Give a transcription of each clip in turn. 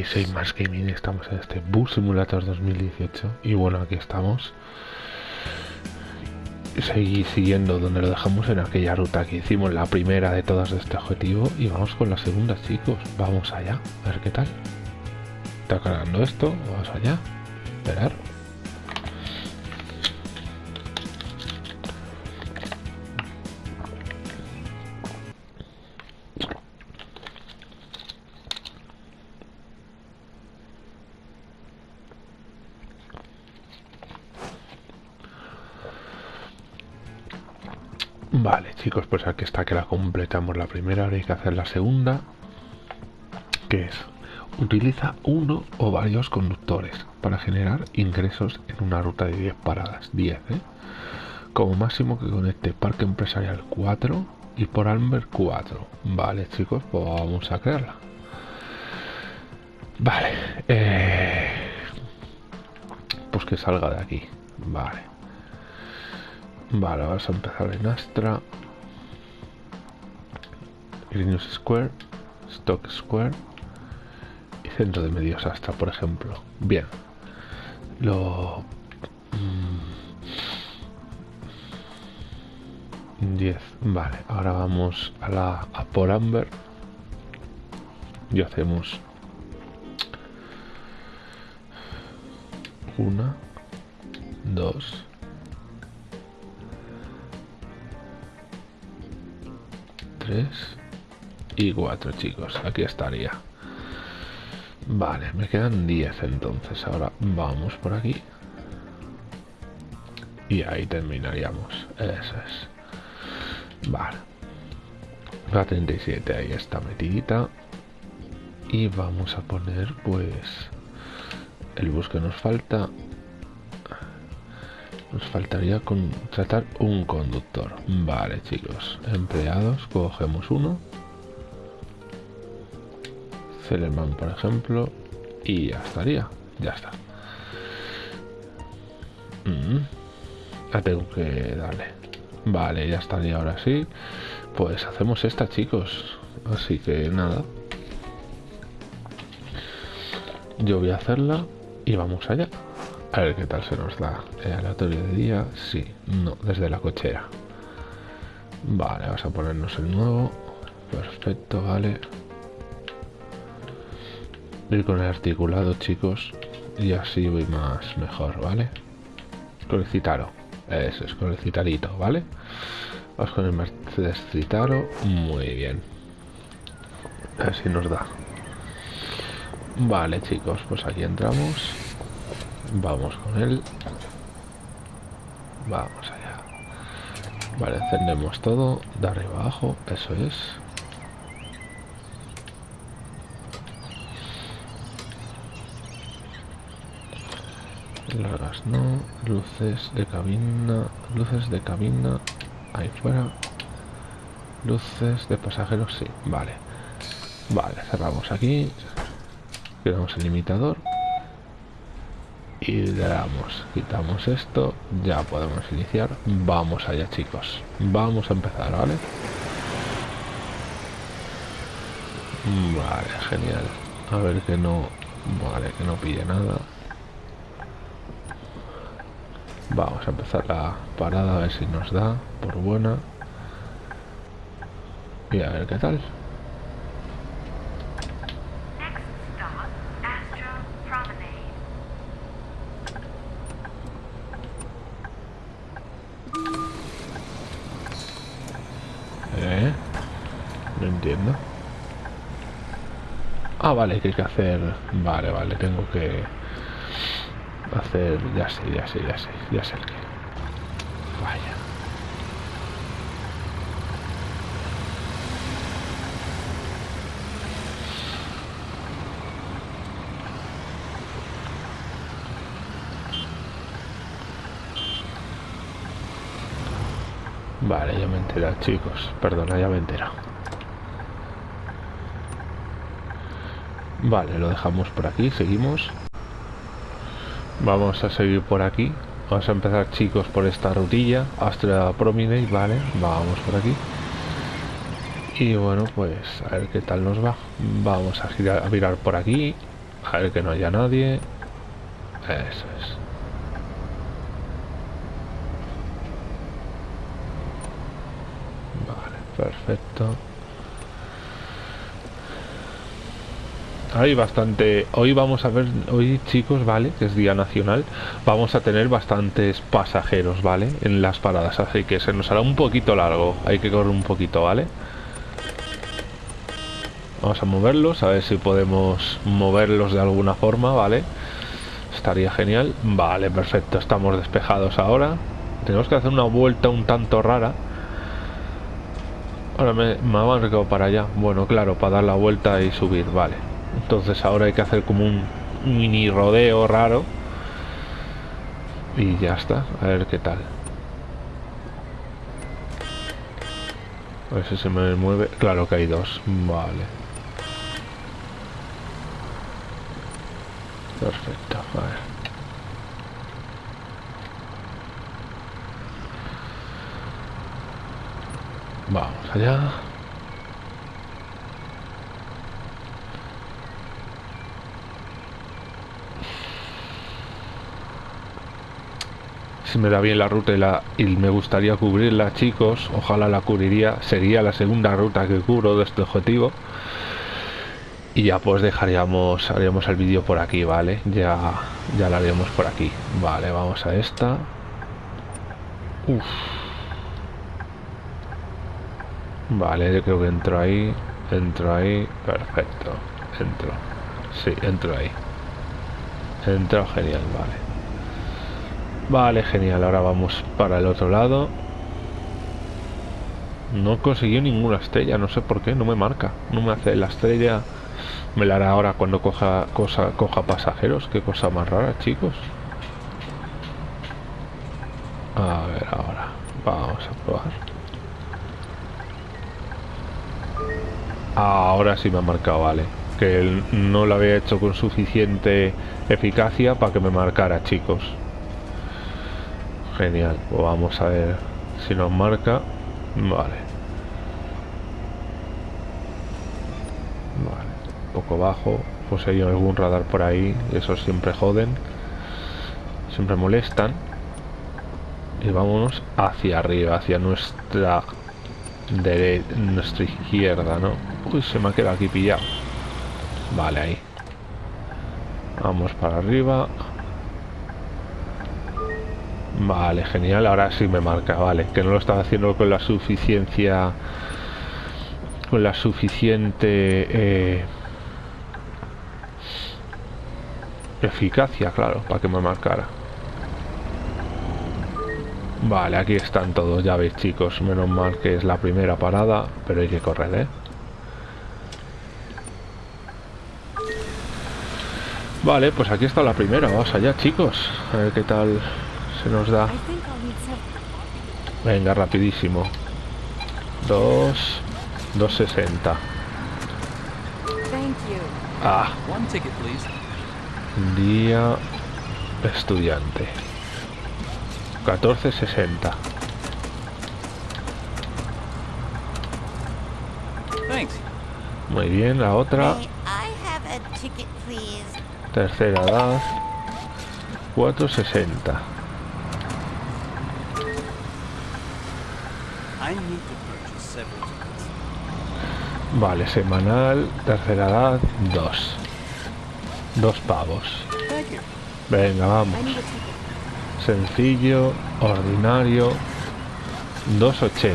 estáis? Soy Más Gaming, estamos en este Bus Simulator 2018 y bueno, aquí estamos. Seguí siguiendo donde lo dejamos en aquella ruta que hicimos la primera de todas de este objetivo y vamos con la segunda, chicos. Vamos allá, a ver qué tal. Está cargando esto, vamos allá. Esperar. Chicos, pues aquí está que la completamos la primera, ahora hay que hacer la segunda, que es utiliza uno o varios conductores para generar ingresos en una ruta de 10 paradas, 10, ¿eh? Como máximo que conecte Parque Empresarial 4 y por Almer 4. Vale, chicos, pues vamos a crearla. Vale, eh, pues que salga de aquí. Vale. Vale, vamos a empezar en Astra. Greenus Square, Stock Square y Centro de Medios Astra, por ejemplo. Bien. Lo... 10. Mm, vale, ahora vamos a la a por Amber. Y hacemos una, dos, y 4 chicos aquí estaría. Vale me quedan 10 entonces. Ahora vamos por aquí. Y ahí terminaríamos. Eso es. Vale. La 37 ahí está metidita. Y vamos a poner pues el bus que nos falta. Nos faltaría contratar un conductor. Vale, chicos. Empleados, cogemos uno. Celerman, por ejemplo. Y ya estaría. Ya está. Mm. Tengo que darle. Vale, ya estaría ahora sí. Pues hacemos esta, chicos. Así que nada. Yo voy a hacerla y vamos allá. A ver qué tal se nos da. ¿El aleatorio de día? Sí. No, desde la cochera. Vale, vamos a ponernos el nuevo. Perfecto, vale. Ir con el articulado, chicos. Y así voy más mejor, ¿vale? Con el Citaro. Eso es, con el Citarito, ¿vale? Vamos con el Mercedes Citaro. Muy bien. A ver si nos da. Vale, chicos, pues aquí entramos. Vamos con él. Vamos allá. Vale, encendemos todo. De arriba abajo. Eso es. Largas no. Luces de cabina. Luces de cabina. Ahí fuera. Luces de pasajeros, sí. Vale. Vale, cerramos aquí. Quedamos el limitador y le damos quitamos esto ya podemos iniciar vamos allá chicos vamos a empezar vale vale genial a ver que no vale que no pille nada vamos a empezar la parada a ver si nos da por buena. Y a ver qué tal. Ah, vale, que hay que hacer... Vale, vale, tengo que Hacer... Ya sé, ya sé, ya sé. Ya sé el que... Vaya. Vale, ya me he chicos. Perdona, ya me he. Vale, lo dejamos por aquí, seguimos. Vamos a seguir por aquí. Vamos a empezar, chicos, por esta rutilla. Astra Promenade, vale. Vamos por aquí. Y bueno, pues a ver qué tal nos va. Vamos a girar, a mirar por aquí. A ver que no haya nadie. Eso es. Vale, perfecto. Hay bastante... Hoy vamos a ver... Hoy, chicos, ¿vale? Que es Día Nacional. Vamos a tener bastantes pasajeros, ¿vale? En las paradas. Así que se nos hará un poquito largo. Hay que correr un poquito, ¿vale? Vamos a moverlos. A ver si podemos moverlos de alguna forma, ¿vale? Estaría genial. Vale, perfecto. Estamos despejados ahora. Tenemos que hacer una vuelta un tanto rara. Ahora me, me marcado para allá. Bueno, claro, para dar la vuelta y subir, vale. Entonces ahora hay que hacer como un mini rodeo raro. Y ya está, a ver qué tal. A ver si se me mueve. Claro que hay dos. Vale. Perfecto, a ver. Vamos allá. Si me da bien la ruta y, la, me gustaría cubrirla, chicos, ojalá la cubriría, sería la segunda ruta que cubro de este objetivo. Y ya pues dejaríamos, haríamos el vídeo por aquí, ¿vale? Ya, ya lo haríamos por aquí. Vale, vamos a esta. Uf. Vale, yo creo que entro ahí, entro ahí, perfecto, entro. Sí, entro ahí. Entro genial, vale. Vale, genial. Ahora vamos para el otro lado. No consiguió ninguna estrella, no sé por qué, no me marca. No me hace la estrella. Me la hará ahora cuando coja, cosa, coja pasajeros. Qué cosa más rara, chicos. A ver, ahora. Vamos a probar. Ahora sí me ha marcado, vale. Que no lo había hecho con suficiente eficacia para que me marcara, chicos. Genial, pues vamos a ver si nos marca. Vale. Vale, un poco bajo. Pues hay algún radar por ahí, esos siempre joden. Siempre molestan. Y vámonos hacia arriba, hacia nuestra de nuestra izquierda, ¿no? Uy, se me ha quedado aquí pillado. Vale, ahí. Vamos para arriba. Vale, genial. Ahora sí me marca, vale. Que no lo estaba haciendo con la suficiencia... Con la suficiente... Eh, eficacia, claro, para que me marcara. Vale, aquí están todos, ya veis chicos. Menos mal que es la primera parada, pero hay que correr, ¿eh? Vale, pues aquí está la primera. Vamos allá, chicos. A ver qué tal se nos da. Venga, rapidísimo. 2, 260. Ah. Día estudiante. 1460. Muy bien, la otra. Tercera edad. 460. Vale, semanal, tercera edad, dos. Dos pavos. Venga, vamos. Sencillo, ordinario, 2.80.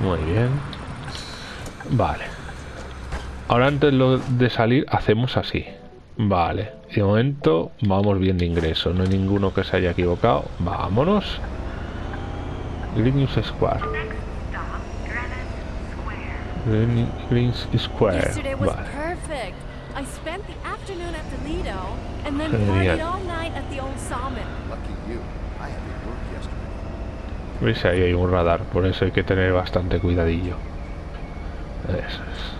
Muy bien. Vale. Ahora antes de salir hacemos así. Vale. De momento vamos bien de ingreso. No hay ninguno que se haya equivocado. Vámonos. Greenwich Square. Greenwich Square. Vale. I spent the afternoon at the Lido and then Genial. partied all night at the old Salmon. Lucky you. I had to work yesterday. ¿Veis? Ahí hay un radar, por eso hay que tener bastante cuidadillo. Eso es.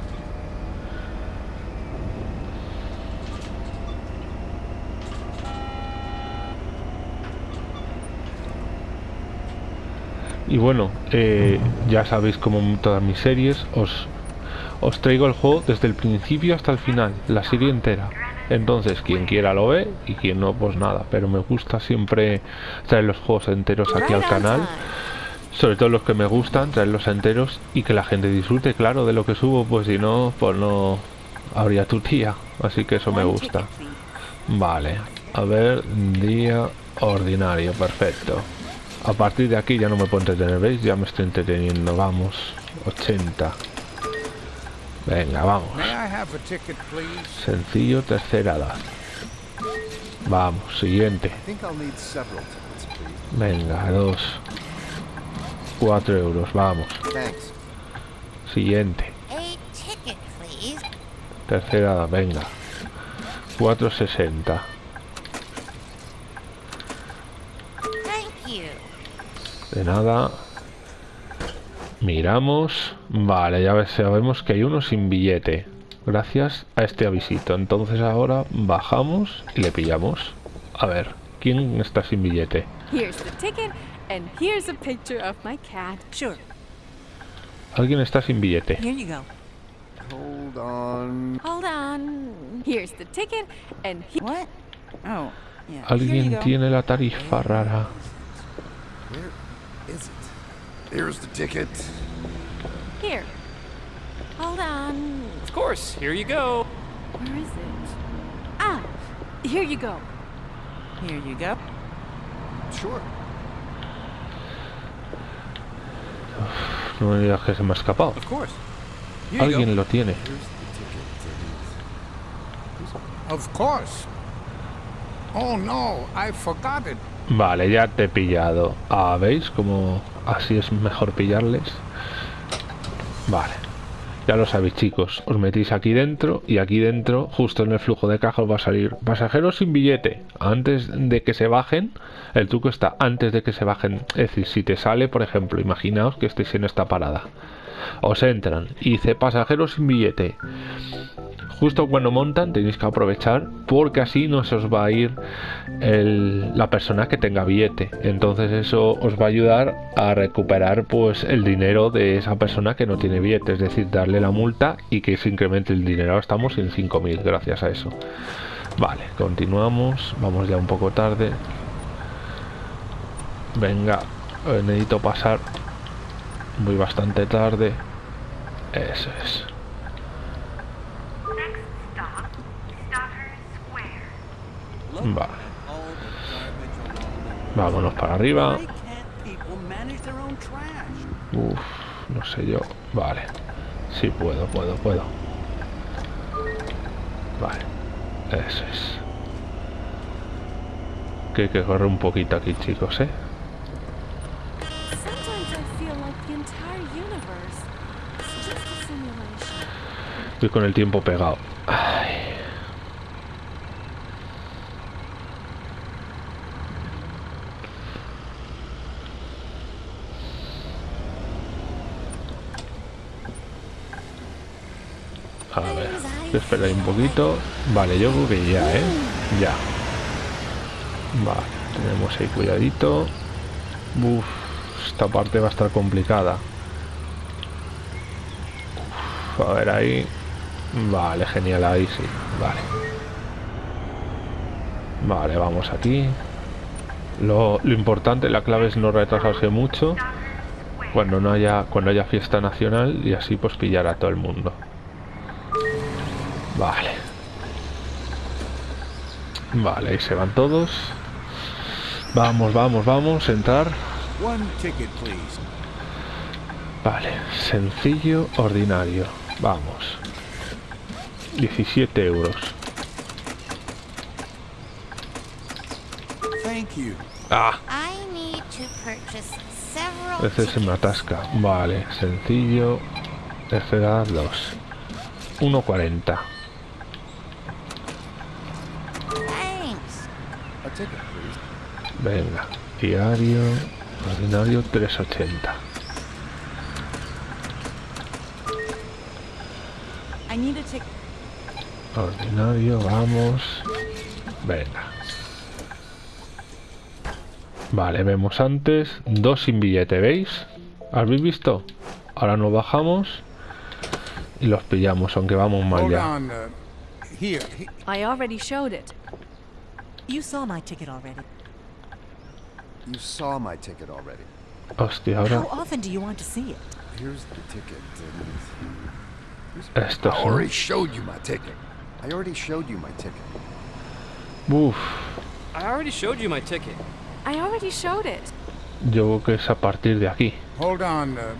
Y bueno, eh, ya sabéis como en todas mis series, os, os traigo el juego desde el principio hasta el final, la serie entera. Entonces, quien quiera lo ve y quien no, pues nada. Pero me gusta siempre traer los juegos enteros aquí al canal. Sobre todo los que me gustan, traerlos enteros y que la gente disfrute, claro, de lo que subo, pues si no, pues no habría tu tía. Así que eso me gusta. Vale, a ver, día ordinario, perfecto. A partir de aquí ya no me puedo entretener, ¿veis? Ya me estoy entreteniendo, vamos. 80. Venga, vamos. Sencillo, tercera edad. Vamos, siguiente. Venga, dos. Cuatro euros, vamos. Siguiente. Tercera edad, venga. 460. De nada. Miramos. Vale, ya sabemos que hay uno sin billete. Gracias a este avisito. Entonces ahora bajamos y le pillamos. A ver, ¿quién está sin billete? Alguien está sin billete. Hold on. Hold on. Here's the ticket and What? Oh, yeah. Alguien tiene la tarifa rara. Is it? Here's the ticket. Here. Hold on. Of course, here you go. Where is it? Ah, here you go. Here you go. Sure. No me digas que se me ha escapado. Of course. Here you Alguien lo tiene. Here's the ticket. Of course. Oh no, I forgot it. Vale, ya te he pillado. Ah, ¿veis? Como así es mejor pillarles. Vale. Ya lo sabéis, chicos. Os metís aquí dentro y aquí dentro, justo en el flujo de caja, os va a salir pasajeros sin billete. Antes de que se bajen, el truco está antes de que se bajen. Es decir, si te sale, por ejemplo, imaginaos que estéis en esta parada. Os entran y dice pasajeros sin billete. Justo cuando montan tenéis que aprovechar porque así no se os va a ir el- la persona que tenga billete. Entonces eso os va a ayudar a recuperar pues el dinero de esa persona que no tiene billete. Es decir, darle la multa y que se incremente el dinero. Ahora estamos en 5.000 gracias a eso. Vale, continuamos. Vamos ya un poco tarde. Venga, necesito pasar. Voy bastante tarde. Eso es. Next stop, Stoddard Square. Vale. Vámonos para arriba. Uf, no sé yo. Vale. Sí, puedo, puedo, puedo. Vale. Eso es. Que hay que correr un poquito aquí, chicos, ¿eh? Estoy con el tiempo pegado. A ver, espera un poquito. Vale, yo creo que ya, ¿eh? Ya. Vale, tenemos ahí cuidadito. Uf, esta parte va a estar complicada. A ver ahí. Vale, genial, ahí sí. Vale. Vale, vamos aquí. Lo, lo importante, la clave es no retrasarse mucho cuando no haya cuando haya fiesta nacional y así pues pillar a todo el mundo. Vale. Vale, ahí se van todos. Vamos, vamos, vamos, entrar. Vale, sencillo, ordinario. Vamos. 17 euros. Ah, ese se me atasca. Vale, sencillo. Tercera 2. 1.40. Venga, diario. Ordinario 380. I need a ticket. Ordinario, vamos. Venga. Vale, vemos antes dos sin billete, ¿veis? ¿Habéis visto? Ahora nos bajamos y los pillamos, aunque vamos mal ya. Uh, I already showed it. You saw my ticket already. You saw my ticket already. Hostia, ahora How often do you want to see it? Here's the ticket. esto I already showed you my ticket. I already showed you my ticket. Uf, I already showed you my ticket. I already showed it. yo creo que es a partir de aquí. Hold on. Uh,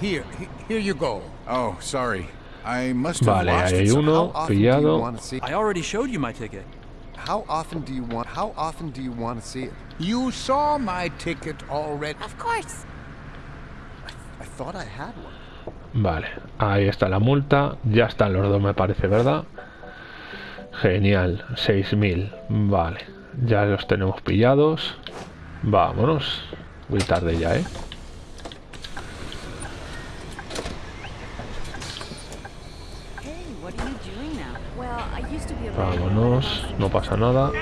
here. Here you go. Oh, sorry. I must have Vale, lost it. hay uno how often do you pillado. want to see? I already showed you my ticket. How often do you want? How often do you want to see it? You saw my ticket already. Of course. I thought I had one. Vale, ahí está la multa. Ya están los dos, me parece, ¿verdad? Genial, 6000. Vale, ya los tenemos pillados. Vámonos. Muy tarde ya, ¿eh? Hey, what are you doing now? Well, I used to be a Vámonos, no pasa nada.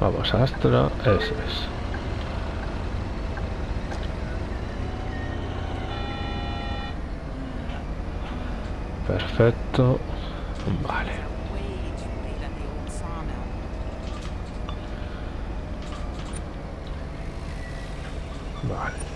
Vamos Astra, eso es. Perfecto. Vale. Way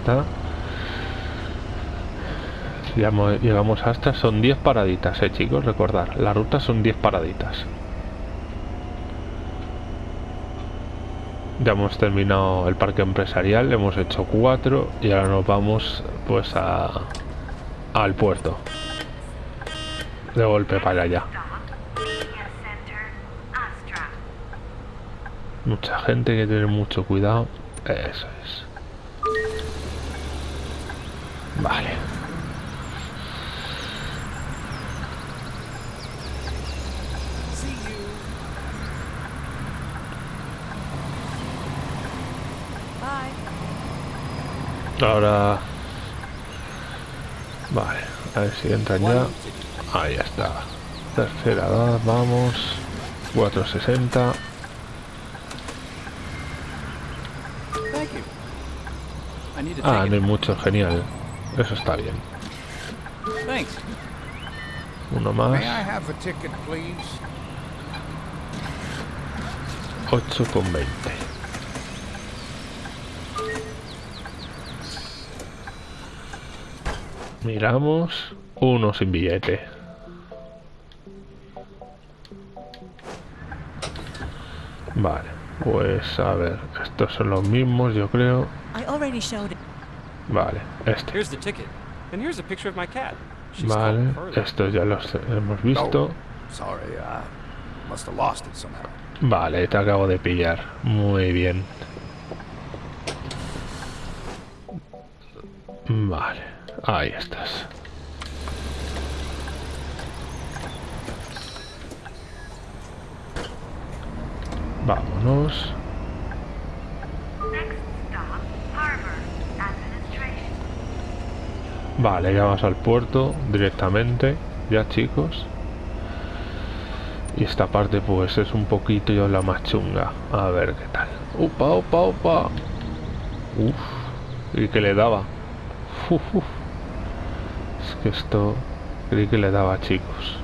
está. Llegamos, hasta, son 10 paraditas, eh chicos, recordar, la ruta son 10 paraditas. Ya hemos terminado el parque empresarial, hemos hecho 4 y ahora nos vamos pues a al puerto. De golpe para allá. Mucha gente que tener mucho cuidado. Eso Vale. Ahora... Vale. A ver si entran ya. Ahí está. Tercera edad, vamos. 460. Thank you. I need a Ah, no hay mucho, genial. Eso está bien. Thanks. Uno May más. I have a ticket, please? 8 con 20. Miramos. Uno sin billete. Vale. Pues a ver. Estos son los mismos, yo creo. I already showed it. Vale. Este. Here's the ticket. And here's a picture of my cat. She's Vale. Estos ya los hemos visto. Sorry, I must have lost it somehow. Vale, te acabo de pillar. Muy bien. Vale, ahí estás. Vámonos. Next stop, Harbor Administration. Vale, ya vamos al puerto directamente. Ya chicos. Y esta parte pues es un poquito yo la más chunga. A ver qué tal. Upa, upa, upa. Uf. Y que le daba. Es que esto creí que le daba chicos.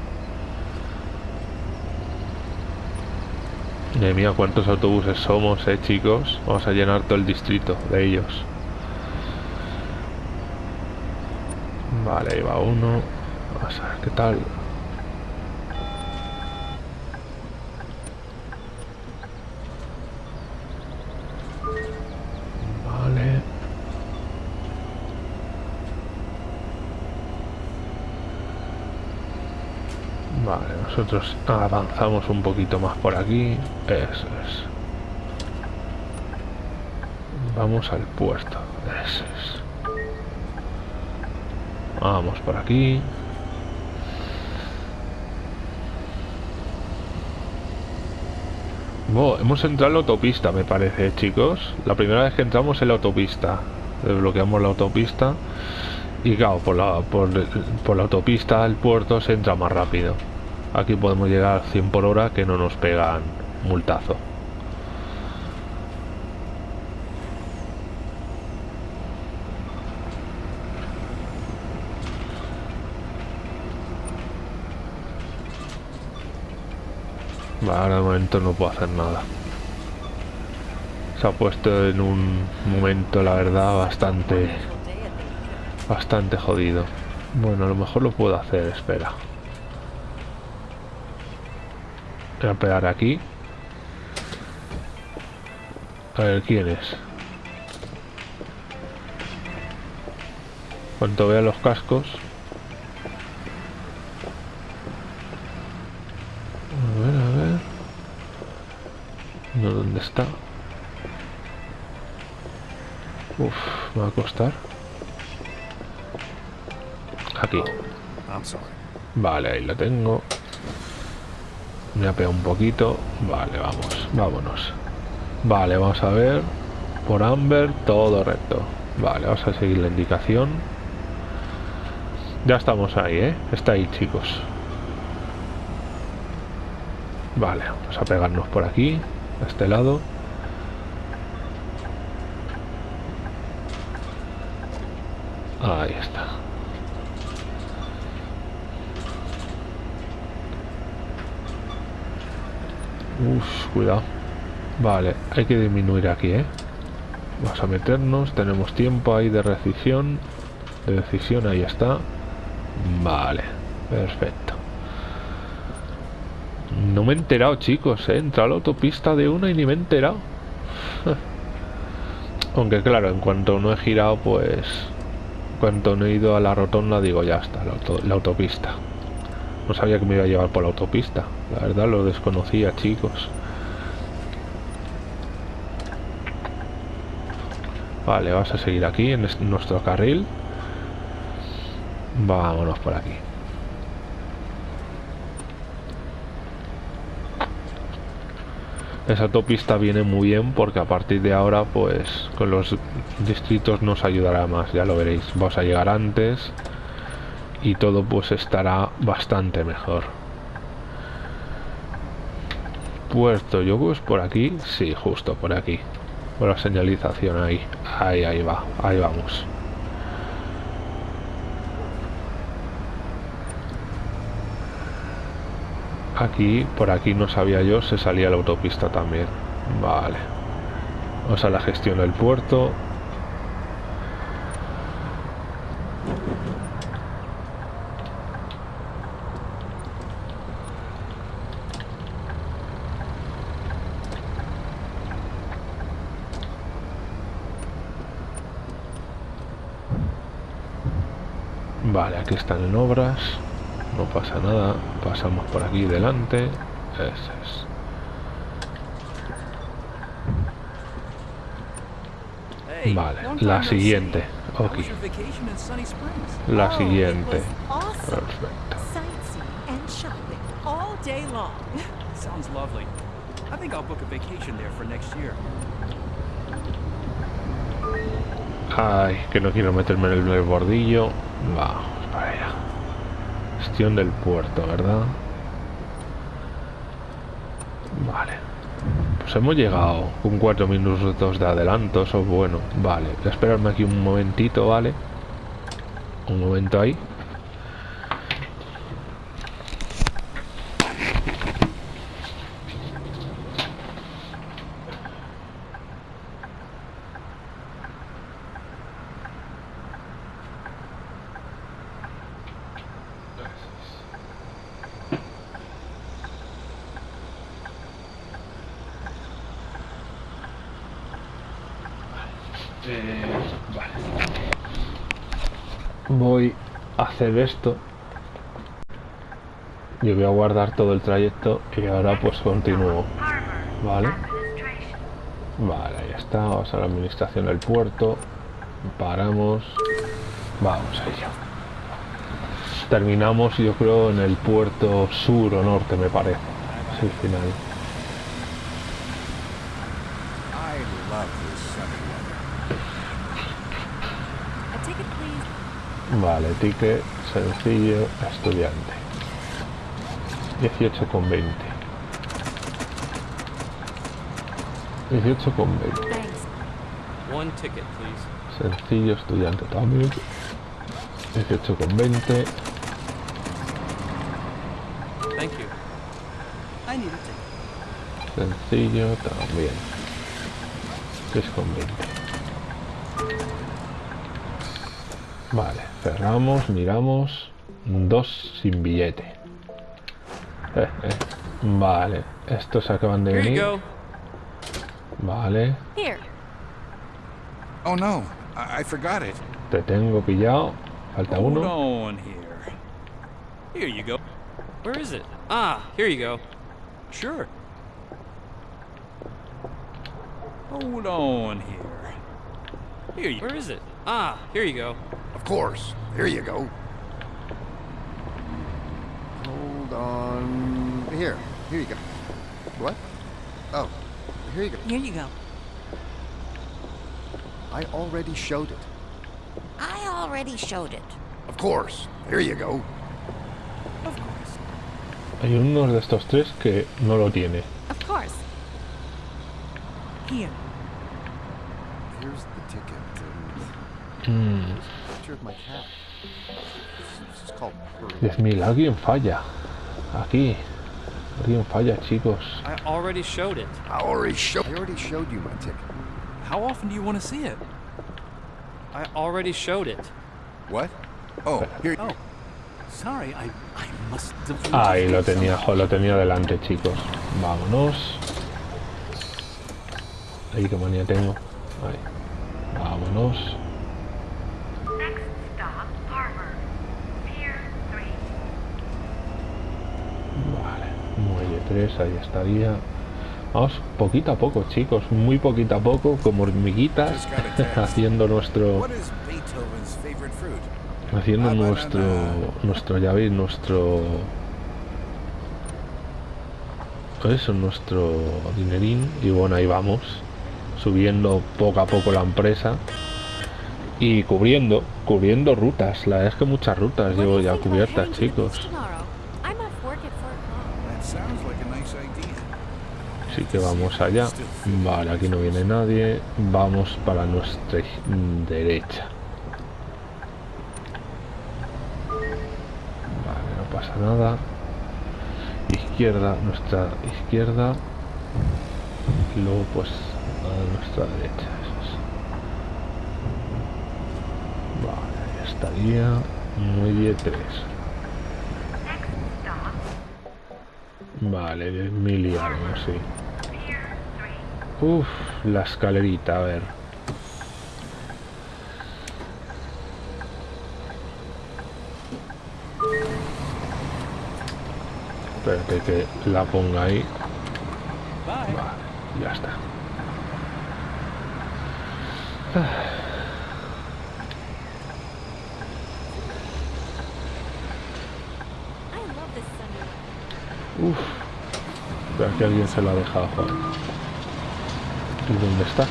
Madre mía, cuántos autobuses somos, eh, chicos. Vamos a llenar todo el distrito de ellos. Vale, ahí va uno. Vamos a ver qué tal. Vale. Vale, nosotros avanzamos un poquito más por aquí. Eso es. Vamos al puerto. Eso es. Vamos por aquí. Bo, hemos entrado en la autopista, me parece, chicos. La primera vez que entramos en la autopista. Desbloqueamos la autopista. Y claro, por la, por, por la autopista al puerto se entra más rápido. Aquí podemos llegar a 100 por hora que no nos pegan multazo. Ahora de momento no puedo hacer nada. Se ha puesto en un momento, la verdad, bastante... Bastante jodido. Bueno, a lo mejor lo puedo hacer, espera. Voy a pegar aquí. A ver, ¿quién es? Cuanto vea los cascos... A ver, a ver... No, ¿dónde está? Uf, me va a costar. Aquí. Vale, ahí lo tengo. Me ha pegado un poquito. Vale, vamos, vámonos. Vale, vamos a ver. Por Amber, todo recto. Vale, vamos a seguir la indicación. Ya estamos ahí, ¿eh? Está ahí, chicos. Vale, vamos a pegarnos por aquí, a este lado. Ahí está. Uf, cuidado. Vale, hay que disminuir aquí, ¿eh? Vamos a meternos, tenemos tiempo ahí de decisión. De decisión, ahí está. Vale, perfecto. No me he enterado, chicos, ¿eh? He entrado a la autopista de una y ni me he enterado. Aunque claro, en cuanto no he girado, pues... En cuanto no he ido a la rotonda, digo, ya está, la, la autopista. No sabía que me iba a llevar por la autopista. La verdad lo desconocía, chicos. Vale, vas a seguir aquí en es- nuestro carril. Vámonos por aquí. Esa autopista viene muy bien porque a partir de ahora pues con los distritos nos ayudará más, ya lo veréis. Vamos a llegar antes y todo pues estará bastante mejor. Puerto, yo pues por aquí, sí, justo por aquí. Por la señalización ahí. Ahí, ahí va, ahí vamos. Aquí, por aquí no sabía yo, se salía la autopista también. Vale. Vamos a la gestión del puerto. Vale, aquí están en obras. No pasa nada. Pasamos por aquí delante. Ese es. Vale, la siguiente. Ok. La Oh, siguiente. Perfecto. Sightseeing and shopping all day long. Sounds lovely. I think I'll book a vacation there for next year. Ay, que no quiero meterme en el bordillo. Allá. Del puerto, ¿verdad? Vale. Pues hemos llegado con cuatro minutos de adelanto, eso es bueno. Vale, voy a esperarme aquí un momentito, ¿vale? Un momento ahí. Voy a hacer esto. Yo voy a guardar todo el trayecto y ahora pues continúo. Vale. Vale, ahí está. Vamos a la administración del puerto. Paramos. Vamos a ello. Terminamos, yo creo, en el puerto sur o norte, me parece. Es el final. I love this sunny weather. A ticket, please. Vale, ticket sencillo, estudiante. 18,20. 18,20. Thanks. One ticket, please. Sencillo, estudiante también. 18,20. Thank you. I need a ticket. Sencillo también. 6,20. Vale, cerramos, miramos. Dos sin billete. Eh, eh. Vale, estos acaban de venir. Vale, Here. Oh no, I, forgot it. te tengo pillado. Falta Hold uno. on here. Here you go. Where is it? Ah, here you go. Sure. Hold on here. Here you Where is it? Ah, here you go. Of course. Here you go. Hold on. Here. Here you go. What? Oh, here you go. Here you go. I already showed it. I already showed it. Of course. Here you go. Of course. Hay uno de estos tres que no lo tiene. Of course. Here. Here's the ticket. And Mm, here's a picture of my cat. This is called Pearl. 10.000, alguien falla. Aquí. Alguien falla, chicos. I already showed it. I already showed. I already showed you my ticket. How often do you want to see it? I already showed it. What? Oh, here. Oh, sorry. I I must have. Ahí lo tenía, jo, lo tenía delante, chicos. Vámonos. Ahí qué manía tengo. Ahí. Vámonos. Next stop, Harbor. Pier 3. Vale. Muelle 3, ahí estaría. Vamos poquito a poco, chicos. Muy poquito a poco, como hormiguitas, haciendo nuestro... Haciendo nuestro... Nuestro, ya veis, nuestro... Eso, nuestro dinerín. Y bueno, ahí vamos. Subiendo poco a poco la empresa. Y cubriendo, cubriendo rutas. La verdad es que muchas rutas llevo ya cubiertas, chicos. beach tomorrow? I'm off work at four o'clock. That sounds like a nice idea. Así que vamos allá. Vale, aquí no viene nadie. Vamos para nuestra derecha. Vale, no pasa nada. Izquierda, nuestra izquierda. Y luego pues a nuestra derecha. Eso es. Vale, ahí estaría. 3. Next stop, Vale, 10.000 y algo, sí. Pier 3. Uf, la escalerita, a ver. Espérate que la ponga ahí. Vale, ya está. Uf. Que alguien se lo ha dejado, joder. ¿Y dónde está? Aquí.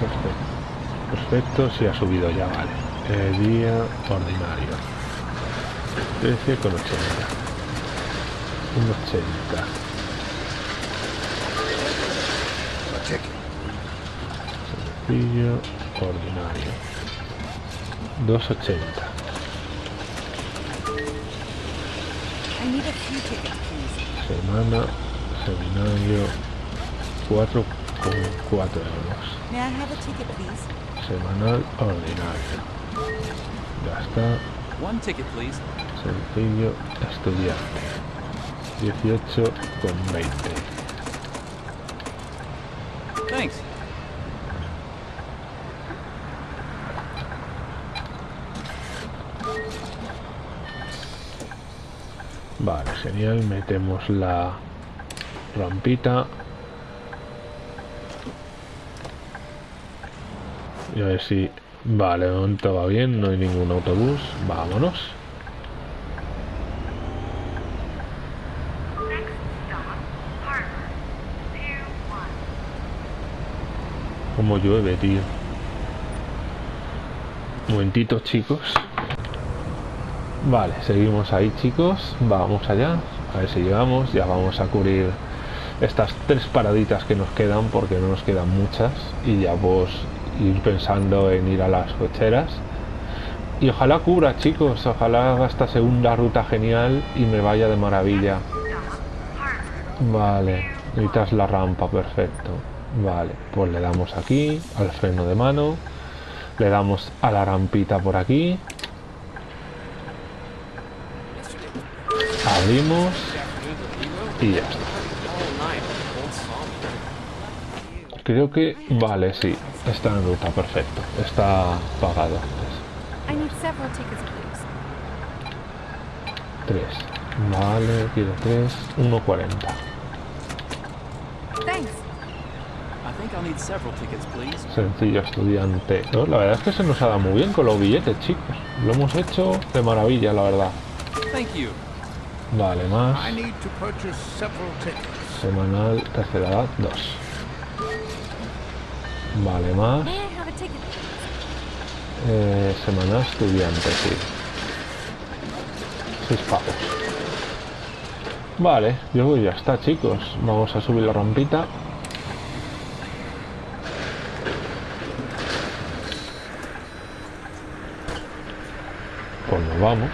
Perfecto. Perfecto, sí ha subido ya, vale. Eh, día ordinario. 13 con 80. Un 80. A ticket. Sencillo, ordinario. 280. Semana, seminario, 4 con 4 euros. Semanal ordinario. Ya está. One ticket, please. Sencillo, estudiante. 18 con 20. Thanks. Metemos la rampita. Y a ver si... Vale, de momento va bien, no hay ningún autobús. Vámonos. Next stop, Harbor. Pier 1. Como llueve, tío. Momentito, chicos. Vale, seguimos ahí, chicos. Vamos allá. A ver si llegamos. Ya vamos a cubrir estas tres paraditas que nos quedan, porque no nos quedan muchas. Y ya pues ir pensando en ir a las cocheras. Y ojalá cubra, chicos. Ojalá haga esta segunda ruta genial y me vaya de maravilla. Vale, necesitas la rampa, perfecto. Vale, pues le damos aquí, al freno de mano. Le damos a la rampita por aquí. Abrimos y ya está. Creo que, vale, sí, está en ruta, perfecto. Está pagado. I need several tickets, please. 3. Vale, quiero 3. 1.40. Thanks. I think I'll need several tickets, please. Sencillo estudiante. No, la verdad es que se nos ha dado muy bien con los billetes, chicos. Lo hemos hecho de maravilla, la verdad. Vale, más. I need to purchase several tickets. Semanal, tercera edad, 2. Vale, más. May I have a ticket, please? Eh, semanal estudiante, sí. 6 pavos. Vale, yo que ya está, chicos. Vamos a subir la rampita. Pues nos vamos.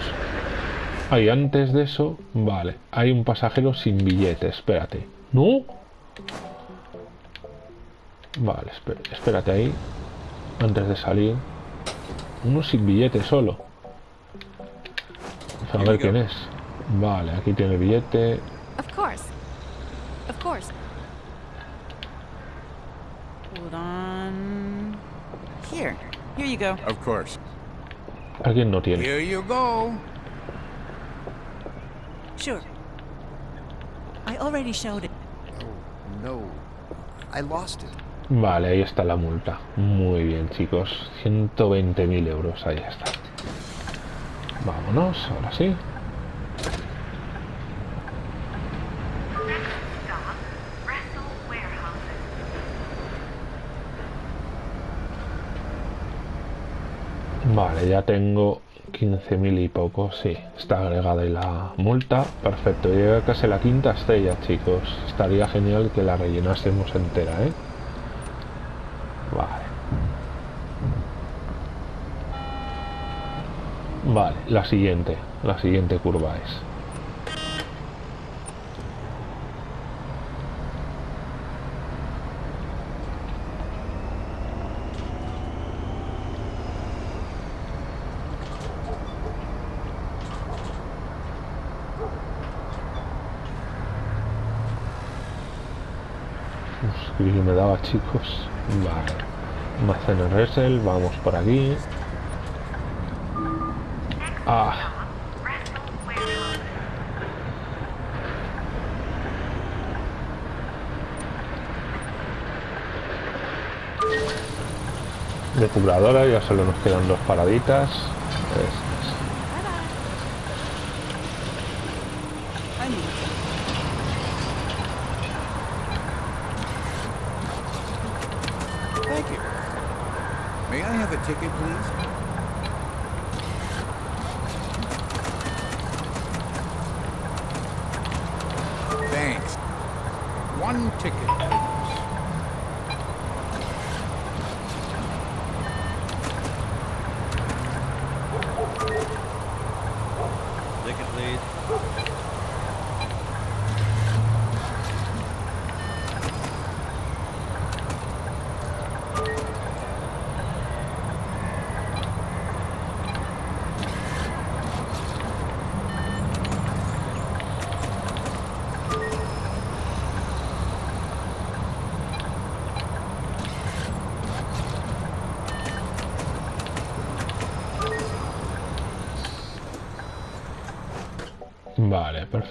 Ahí, antes de eso, vale. Hay un pasajero sin billete, espérate. ¿No? Vale, espé- espérate ahí. Antes de salir. Uno sin billete solo. A ver quién es. Vale, aquí tiene el billete. Of course. Of course. Hold on. Here. Here you go. Of course. Alguien no tiene. Here you go. Sure. I already showed it. Oh, no. I lost it. Vale, ahí está la multa. Muy bien, chicos. 120.000 euros. Ahí está. Vámonos, ahora sí. Vale, ya tengo 15.000 y poco. Sí, está agregada ahí la multa. Perfecto, llega casi la quinta estrella, chicos. Estaría genial que la rellenásemos entera, ¿eh? Vale. Vale, la siguiente. La siguiente curva es. Uf, daba chicos. Vale. Almacén Resel, vamos por aquí. Ah, depuradora, ya solo nos quedan dos paraditas. Estas.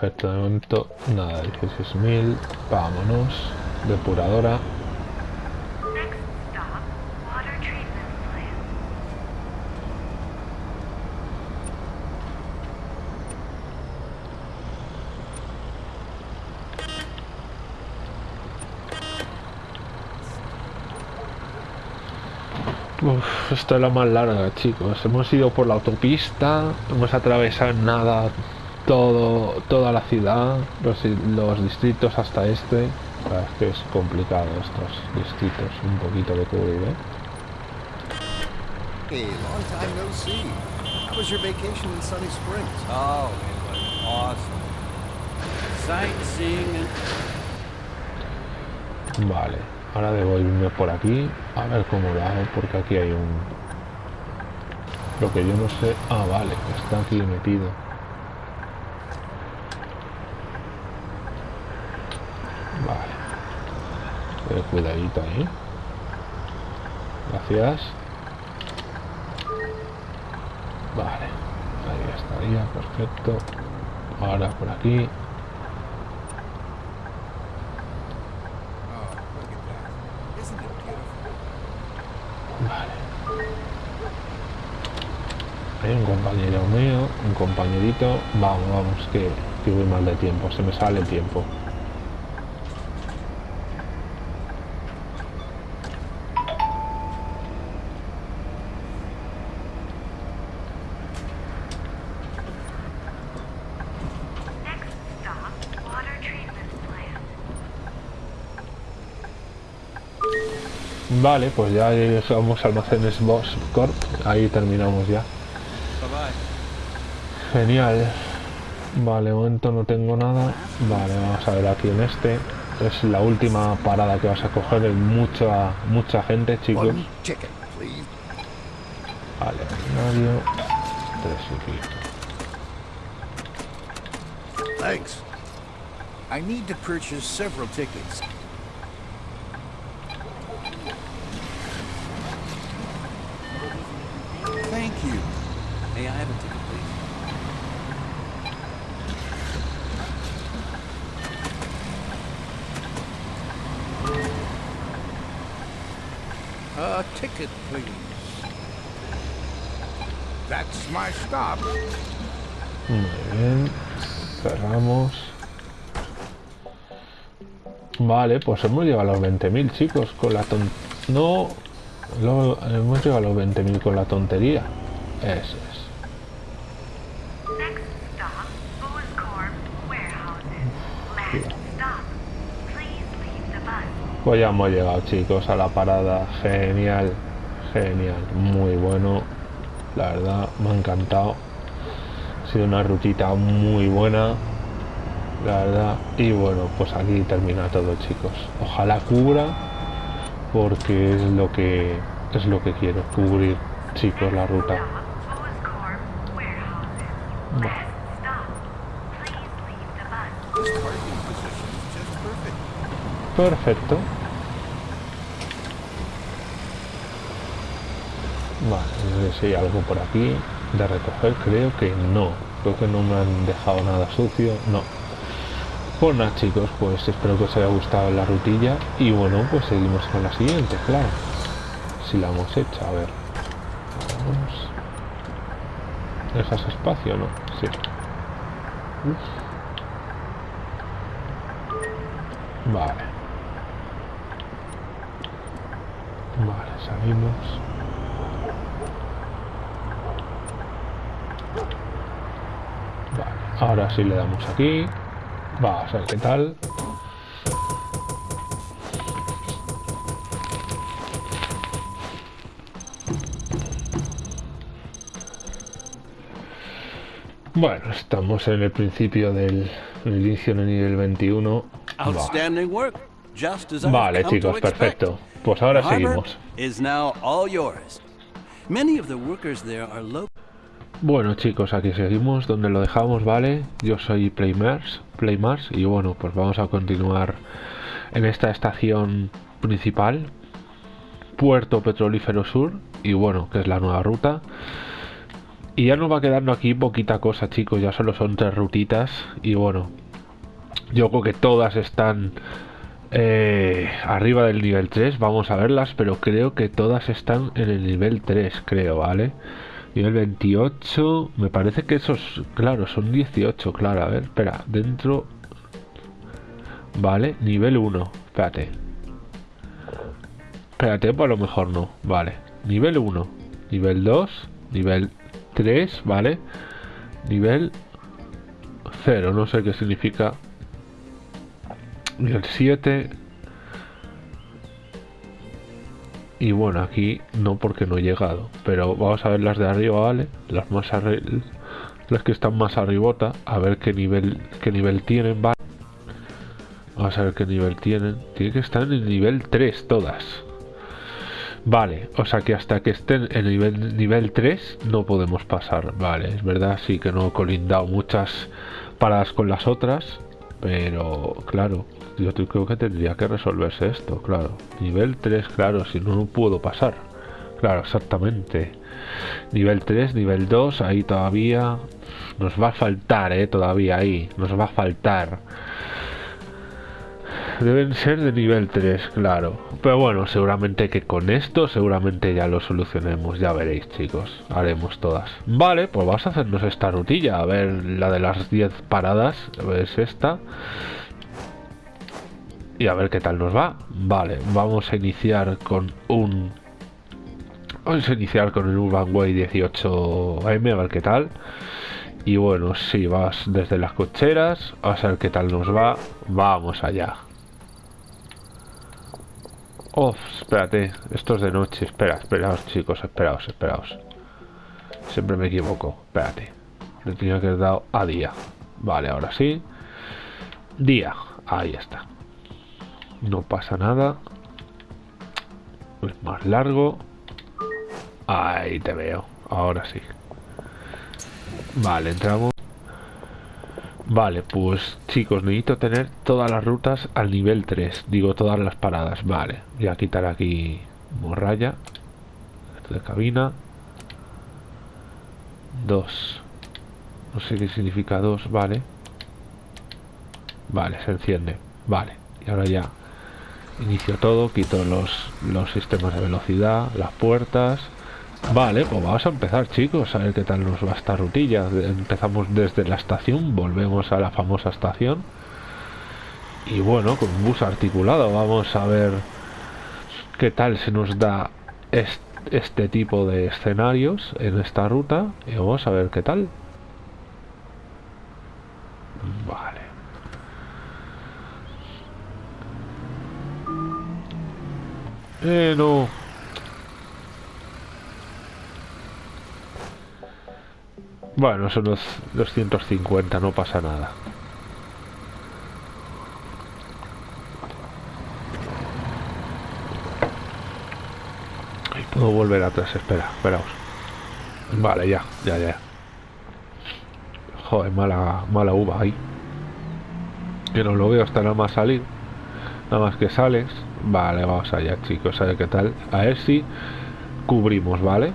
Perfecto. De momento, nada, 16.000. Vámonos. Depuradora. Uf, esta es la más larga, chicos. Hemos ido por la autopista, hemos atravesado nada todo, toda la ciudad, los, los distritos hasta este. La verdad es que es complicado estos distritos, un poquito de cubrir, ¿eh? Hey, long time no see. How was your vacation in Sunny Springs? Oh, it was awesome. Sightseeing and Vale, ahora debo irme por aquí a ver cómo lo hago porque aquí hay un... Lo que yo no sé... Ah, vale, está aquí metido. Vale. Eh, cuidadito ahí. Gracias. Vale. Ahí estaría, perfecto. Ahora por aquí. Vale. Hay un compañero mío, un compañerito. Vamos, vamos, que, que voy mal de tiempo. Se me sale el tiempo. Next stop, water treatment plant. Vale, pues ya llegamos a almacenes Boss Corp. Ahí terminamos ya. Genial. Vale, de momento no tengo nada. Vale, vamos a ver aquí en este. Es la última parada que vas a coger. Hay mucha, mucha gente, chicos. Vale, radio. Tres y pico. Thanks. I need to purchase several tickets. Thank you. May I have a ticket, please? A ticket, please. That's my stop. Muy bien. Cerramos. Vale, pues hemos llegado a los 20.000 chicos con la ton... No, hemos llegado a los 20.000 con la tontería. Eso es. Pues ya hemos llegado chicos a la parada. Genial, genial, muy bueno. La verdad, me ha encantado. Ha sido una rutita muy buena. La verdad. Y bueno, pues aquí termina todo chicos. Ojalá cubra. Porque es lo que es lo que quiero. Cubrir chicos la ruta. Stop, Booz Corp warehouses. Vale. Last stop. Please leave the bus. This parking position is just perfect. Perfecto. Vale, no sé si hay algo por aquí de recoger. Creo que no. Creo que no me han dejado nada sucio. No. Pues nada, chicos, pues espero que os haya gustado la rutilla. Y bueno, pues seguimos con la siguiente, claro. Si la hemos hecho, a ver. ¿Dejas espacio no? Sí. Vale. Vale, salimos. Vale, ahora sí le damos aquí. Vamos a ver qué tal. Bueno, estamos en el principio del el inicio del nivel 21. Va. Outstanding work. Just as I've Vale, to chicos, perfecto. Pues ahora seguimos. Bueno chicos, aquí seguimos donde lo dejamos, ¿vale? Yo soy Playmars, Playmars y bueno, pues vamos a continuar en esta estación principal, Puerto Petrolífero Sur, y bueno, que es la nueva ruta. Y ya nos va quedando aquí poquita cosa, chicos. Ya solo son tres rutitas. Y bueno, yo creo que todas están eh, arriba del nivel 3. Vamos a verlas, pero creo que todas están en el nivel 3, creo, ¿vale? Nivel 28. Me parece que esos, claro, son 18, claro. A ver, espera, dentro... Vale, nivel 1. Espérate. Espérate, pues a lo mejor no. Vale. Nivel 1. Nivel 2. Nivel 3, ¿vale? Nivel 0. No sé qué significa. Nivel 7. Y bueno, aquí no porque no he llegado. Pero vamos a ver las de arriba, ¿vale? Las más arri las que están más arribota. A ver qué nivel, qué nivel tienen, ¿vale? Vamos a ver qué nivel tienen. Tiene que estar en el nivel 3 todas. Vale, o sea que hasta que estén en nivel, nivel 3 no podemos pasar. Vale, es verdad, sí que no he colindado muchas paradas con las otras. Pero, claro, yo creo que tendría que resolverse esto, claro. Nivel 3, claro, si no, no puedo pasar. Claro, exactamente. Nivel 3, nivel 2, ahí todavía... Nos va a faltar, eh, todavía ahí. Nos va a faltar. Deben ser de nivel 3, claro. Pero bueno, seguramente que con esto seguramente ya lo solucionemos. Ya veréis, chicos. Haremos todas. Vale, pues vamos a hacernos esta rutilla. A ver, la de las 10 paradas. Es esta. Y a ver qué tal nos va. Vale, vamos a iniciar con un... Vamos a iniciar con el Urban Way 18M, a ver qué tal. Y bueno, si vas desde las cocheras, a ver qué tal nos va. Vamos allá. Oh, espérate, esto es de noche. Espera, esperaos, chicos, esperaos, esperaos. Siempre me equivoco. Espérate. Le tenía que haber dado a día. Vale, ahora sí. Día. Ahí está. No pasa nada. Es más largo. Ahí te veo. Ahora sí. Vale, entramos. Vale, pues chicos, necesito tener todas las rutas al nivel 3. Digo, todas las paradas. Vale, voy a quitar aquí morralla. Esto de cabina. 2. No sé qué significa 2, vale. Vale, se enciende. Vale, y ahora ya inicio todo, quito los, los sistemas de velocidad, las puertas. Vale, pues vamos a empezar chicos, a ver qué tal nos va esta rutilla. Empezamos desde la estación, volvemos a la famosa estación. Y bueno, con un bus articulado, vamos a ver qué tal se nos da este, este tipo de escenarios en esta ruta. Y vamos a ver qué tal. Eh, no. Bueno, son los 250, no pasa nada. Ahí puedo volver atrás, espera, esperaos. Vale, ya, ya, ya. Joder, mala, mala uva ahí. Que no lo veo hasta nada más salir. Nada más que sales. Vale, vamos allá, chicos, a ver qué tal. A ver si cubrimos, ¿vale?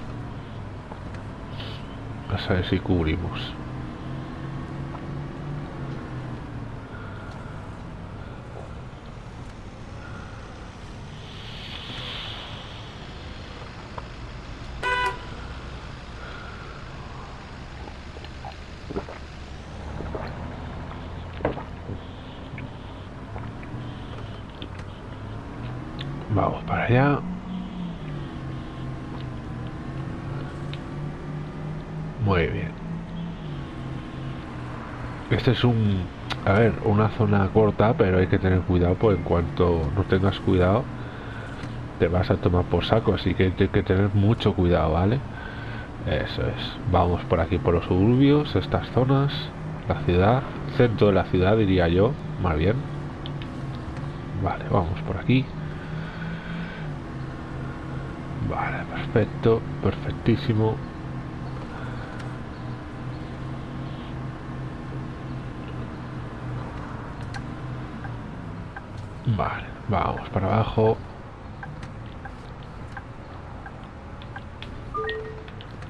A ver si cubrimos. Vamos para allá. Muy bien. Es un... A ver, una zona corta, pero hay que tener cuidado, pues en cuanto no tengas cuidado, te vas a tomar por saco, así que hay que tener mucho cuidado, ¿vale? Eso es. Vamos por aquí, por los suburbios, estas zonas, la ciudad, centro de la ciudad, diría yo, más bien. Vale, vamos por aquí. Vale, perfecto, perfectísimo. Vale, vamos para abajo.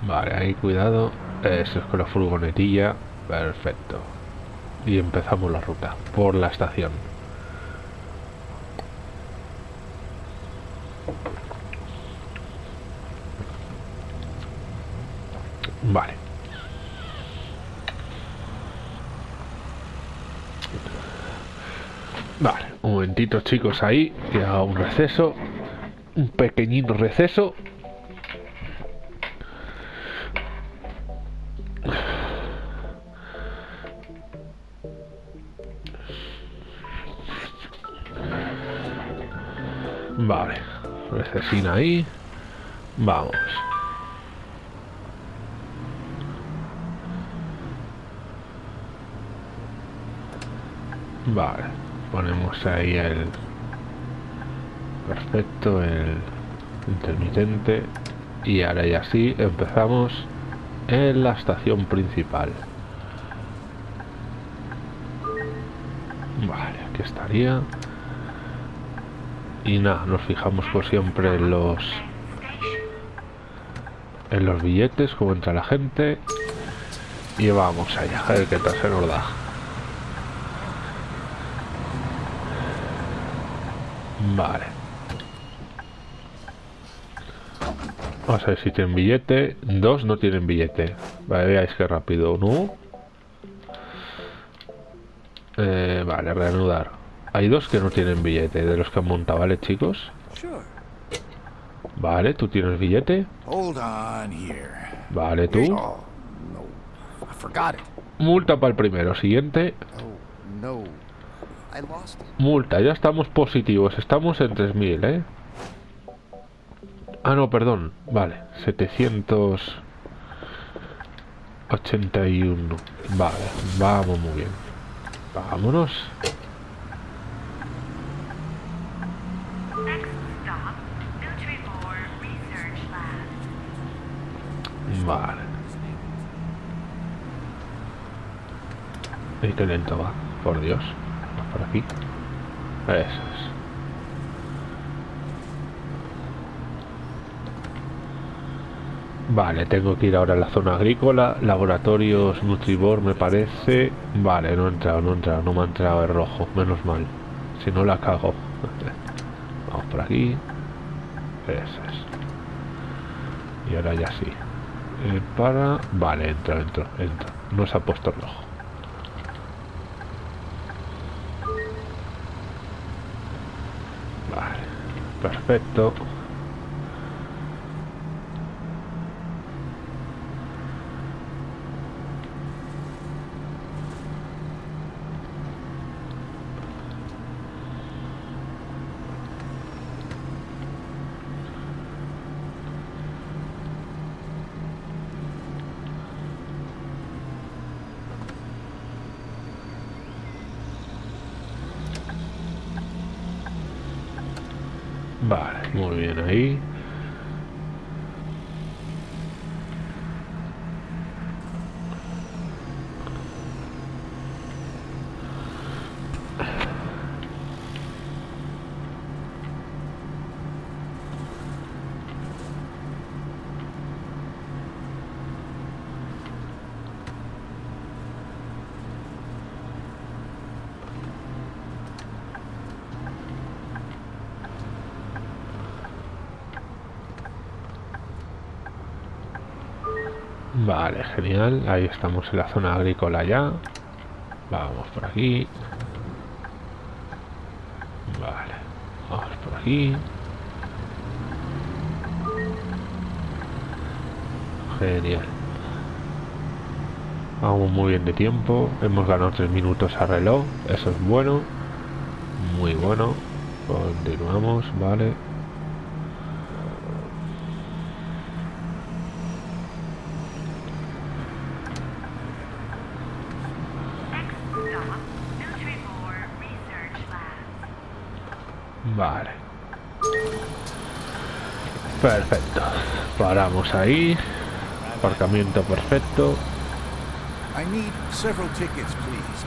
Vale, ahí cuidado. Eso es con la furgonetilla. Perfecto. Y empezamos la ruta por la estación. Vale. Vale, chicos ahí, que haga un receso, un pequeñito receso. Vale, recesina ahí. Vamos. Vale, ponemos ahí el perfecto, el intermitente y ahora ya sí empezamos en la estación principal. Vale, aquí estaría. Y nada, nos fijamos por siempre en los en los billetes, como entra la gente. Y vamos allá, a ver qué tal se nos da. Vale. Vamos a ver si tienen billete. Dos no tienen billete. Vale, veáis que rápido. ¿No? Eh, vale, reanudar. Hay dos que no tienen billete de los que han montado, ¿vale, chicos? Vale, tú tienes billete. Vale, tú. Oh. Multa para el primero. Siguiente. Multa, ya estamos positivos. Estamos en 3000, ¿eh? Ah, no, perdón. Vale, 781. Vale, vamos muy bien. Vámonos. Vale. Y qué lento va, por Dios. Por aquí. Eso es. Vale, tengo que ir ahora a la zona agrícola. Laboratorios Nutribor me parece. Vale, no he entrado, no he entrado, no me ha entrado el rojo. Menos mal. Si no la cago. Vamos por aquí. Eso es. Y ahora ya sí. Eh, para... Vale, entro, entro, entro. No se ha puesto rojo. Perfecto. Vale, muy bien ahí. Genial. Ahí estamos en la zona agrícola ya. Vamos por aquí. Vale. Vamos por aquí. Genial. Vamos muy bien de tiempo. Hemos ganado 3 minutos a reloj. Eso es bueno. Muy bueno. Continuamos, vale. Perfecto. Paramos ahí. Aparcamiento perfecto. I need several tickets, please.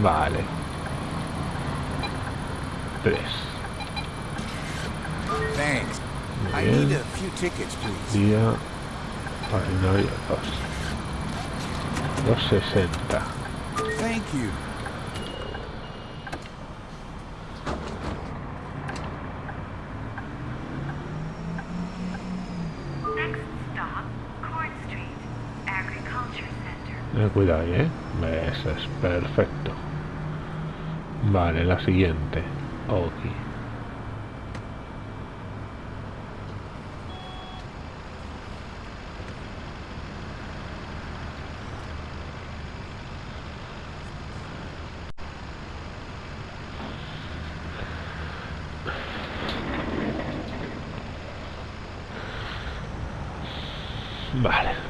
Vale. Tres. Thanks. I Bien. need a few tickets, please. Día. Ordinario dos. 260. Eh, cuidado ahí, ¿eh? Eso es perfecto. Vale, la siguiente. Ok. Vale.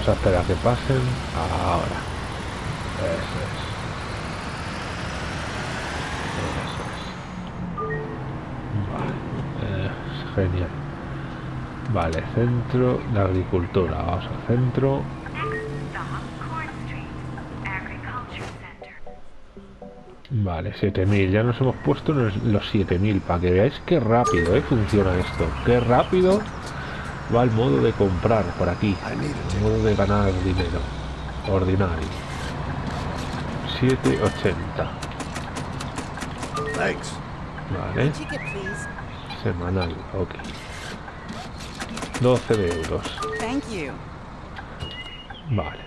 Vas a esperar a que pasen. Ahora. Eso es. Genial. Vale, centro de agricultura. Vamos al centro. Vale, 7000. Ya nos hemos puesto los 7000 para que veáis qué rápido eh, funciona esto. Qué rápido va el modo de comprar por aquí. El modo de ganar dinero. Ordinario. 780. Thanks. Vale. Semanal. Ok. 12 de euros. Thank you. Vale.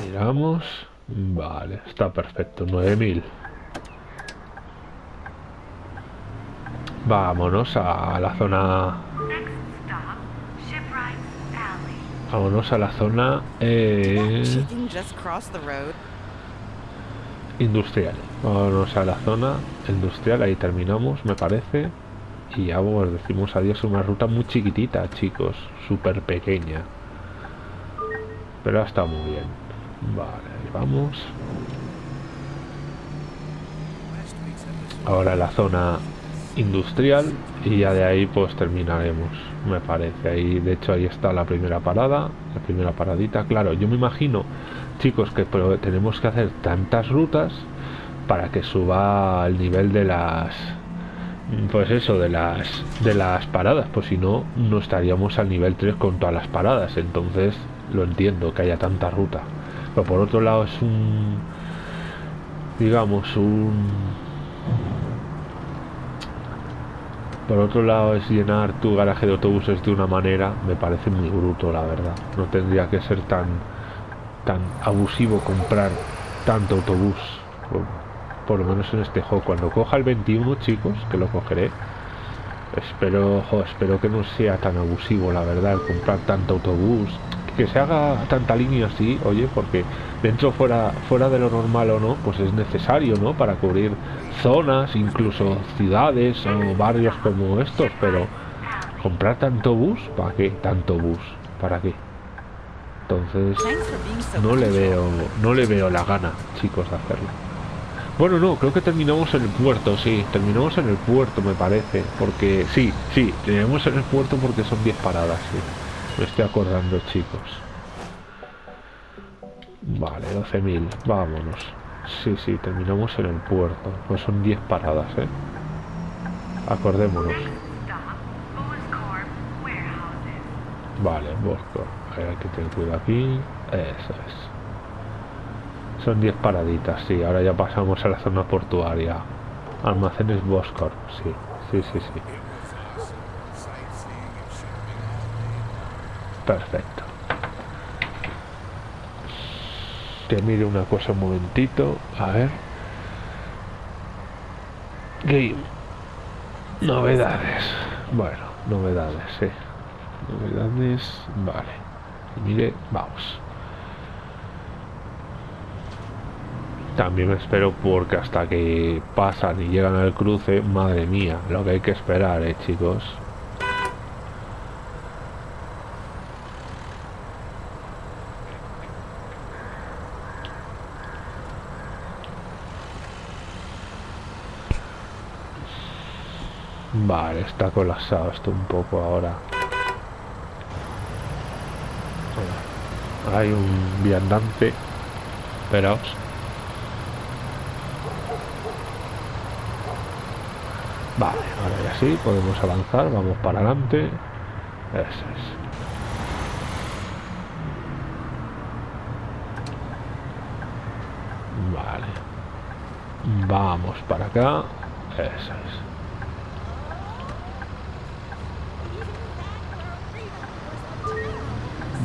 Miramos. Vale, está perfecto. 9000. Vámonos a la zona. Vámonos a la zona eh, industrial. Vámonos a la zona industrial. Ahí terminamos, me parece. Y ya pues, decimos adiós a una ruta muy chiquitita, chicos. Súper pequeña. Pero ha estado muy bien. Vale, ahí vamos. Ahora la zona industrial y ya de ahí pues terminaremos me parece. Ahí de hecho ahí está la primera parada la primera paradita. Claro yo me imagino chicos que pero tenemos que hacer tantas rutas para que suba el nivel de las pues eso de las de las paradas pues si no no estaríamos al nivel 3 con todas las paradas. Entonces lo entiendo que haya tanta ruta. Pero por otro lado es un digamos un por otro lado es llenar tu garaje de autobuses de una manera me parece muy bruto la verdad. No tendría que ser tan tan abusivo comprar tanto autobús por, lo menos en este juego. Cuando coja el 21 chicos que lo cogeré espero espero que no sea tan abusivo la verdad comprar tanto autobús que se haga tanta línea así oye porque dentro fuera fuera de lo normal o no pues es necesario no para cubrir zonas incluso ciudades o barrios como estos pero comprar tanto bus para qué tanto bus para qué entonces no le veo no le veo la gana chicos de hacerlo. Bueno no creo que terminamos en el puerto sí terminamos en el puerto me parece porque sí sí terminamos en el puerto porque son 10 paradas sí me estoy acordando chicos vale 12.000 vámonos sí sí terminamos en el puerto pues son 10 paradas eh acordémonos. Vale, Bosco. Hay que tener cuidado aquí. Eso es. Son 10 paraditas, sí. Ahora ya pasamos a la zona portuaria. Almacenes Boscor, sí. Sí, sí, sí. Perfecto. Que mire una cosa un momentito. A ver. Game. Novedades. Bueno, novedades, sí. Novedades, vale. Mire, vamos. También me espero porque hasta que pasan y llegan al cruce, madre mía, lo que hay que esperar, eh, chicos. Vale, está colapsado esto un poco ahora. Hay un viandante. Esperaos. Vale, ahora ya sí, podemos avanzar, vamos para adelante. Eso es. Vale. Vamos para acá. Eso es.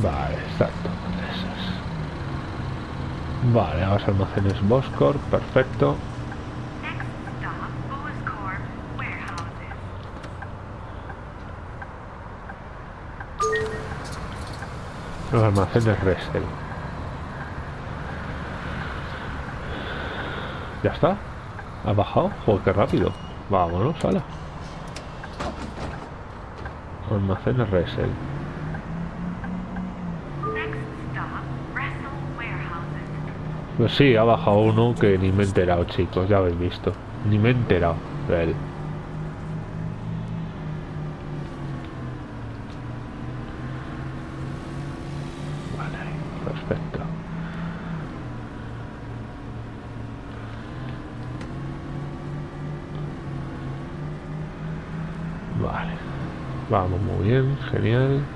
Vale, exacto. Eso es. Vale, ahora almacenes Boscor, perfecto. Los almacenes Resel. ¿Ya está? ¿Ha bajado? Joder, qué rápido. Vámonos, ala. Almacenes Resel. Pues sí, ha bajado uno que ni me he enterado, chicos. Ya habéis visto. Ni me he enterado de él. Vale, perfecto. Vale. Vamos muy bien, genial.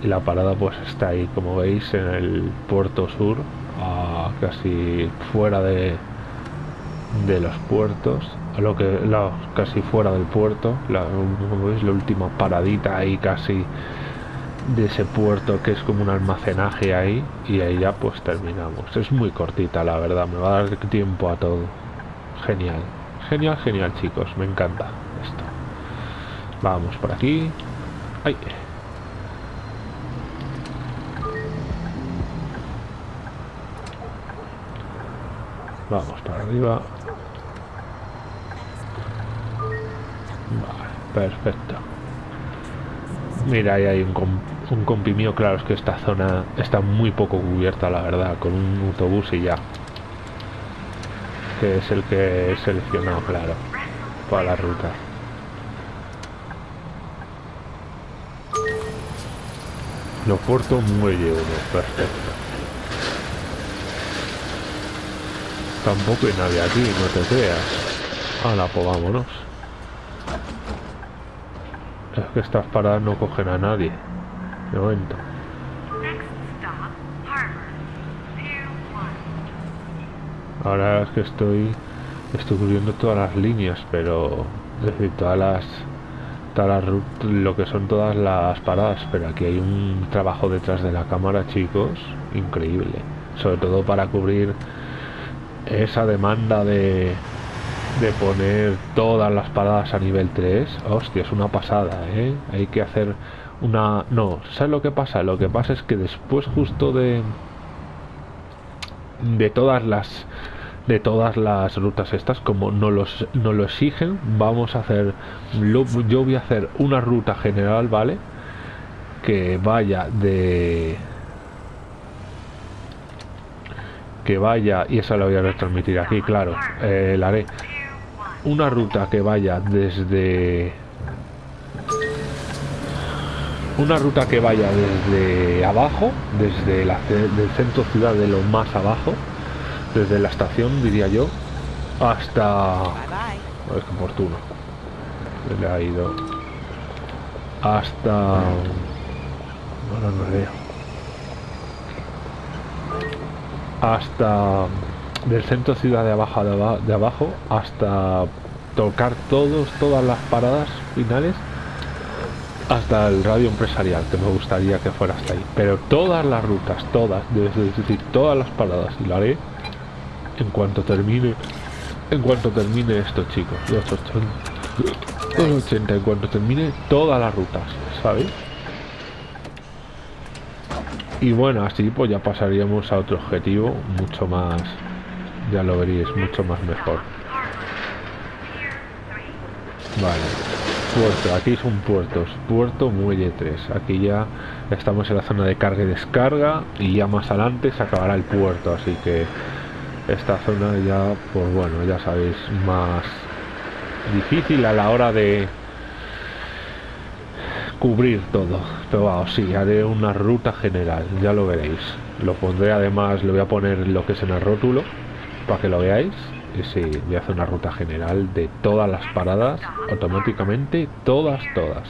Y la parada pues está ahí, como veis, en el puerto sur, casi fuera de, de los puertos, lo que la- casi fuera del puerto, la, como veis la última paradita ahí casi de ese puerto que es como un almacenaje ahí y ahí ya pues terminamos. Es muy cortita la verdad, me va a dar tiempo a todo. Genial, genial, genial chicos, me encanta esto. Vamos por aquí. Ay. Vamos para arriba. Vale, perfecto. Mira, ahí hay un, com- un compi mío, claro, es que esta zona está muy poco cubierta, la verdad, con un autobús y ya. Que es el que he seleccionado, claro, para la ruta. Lo puerto muelle uno, perfecto. Tampoco hay nadie aquí, no te creas. Hala, pues vámonos. Es que estas paradas no cogen a nadie. De momento. Next stop, Harbor. Pier 1. Ahora es que estoy estoy cubriendo todas las líneas, pero es decir, todas las todas las lo que son todas las paradas, pero aquí hay un trabajo detrás de la cámara, chicos, increíble. Sobre todo para cubrir esa demanda de de poner todas las paradas a nivel 3. Hostia, es una pasada, ¿eh? Hay que hacer una no, ¿sabes lo que pasa? Lo que pasa es que después justo de de todas las de todas las rutas estas como no los no lo exigen vamos a hacer yo voy a hacer una ruta general vale que vaya de que vaya y esa la voy a retransmitir aquí claro eh, la haré Pier 1. una ruta que vaya desde una ruta que vaya desde abajo desde la del centro ciudad de lo más abajo desde la estación diría yo hasta es que oportuno le ha ido hasta no veo hasta del centro ciudad de abajo de, aba- de abajo hasta tocar todos todas las paradas finales hasta el radio empresarial que me gustaría que fuera hasta ahí. Pero todas las rutas todas es decir todas las paradas y lo haré en cuanto termine en cuanto termine esto chicos los 80 los 80 en cuanto termine todas las rutas sabéis 2 miles. Next stop, Harbor. Pier 1. Vale. Vale, vale. Y bueno, así pues ya pasaríamos a otro objetivo, mucho más, ya lo veréis, mucho más mejor. Pier 3. Vale, puerto, aquí son puertos, puerto muelle 3, aquí ya estamos en la zona de carga y descarga y ya más adelante se acabará el puerto, así que esta zona ya, pues bueno, ya sabéis, más difícil a la hora de cubrir todo, pero vamos, sí, haré una ruta general, ya lo veréis, lo pondré además, le voy a poner lo que es en el rótulo, para que lo veáis, y sí, voy a hacer una ruta general de todas las paradas, automáticamente, todas, todas.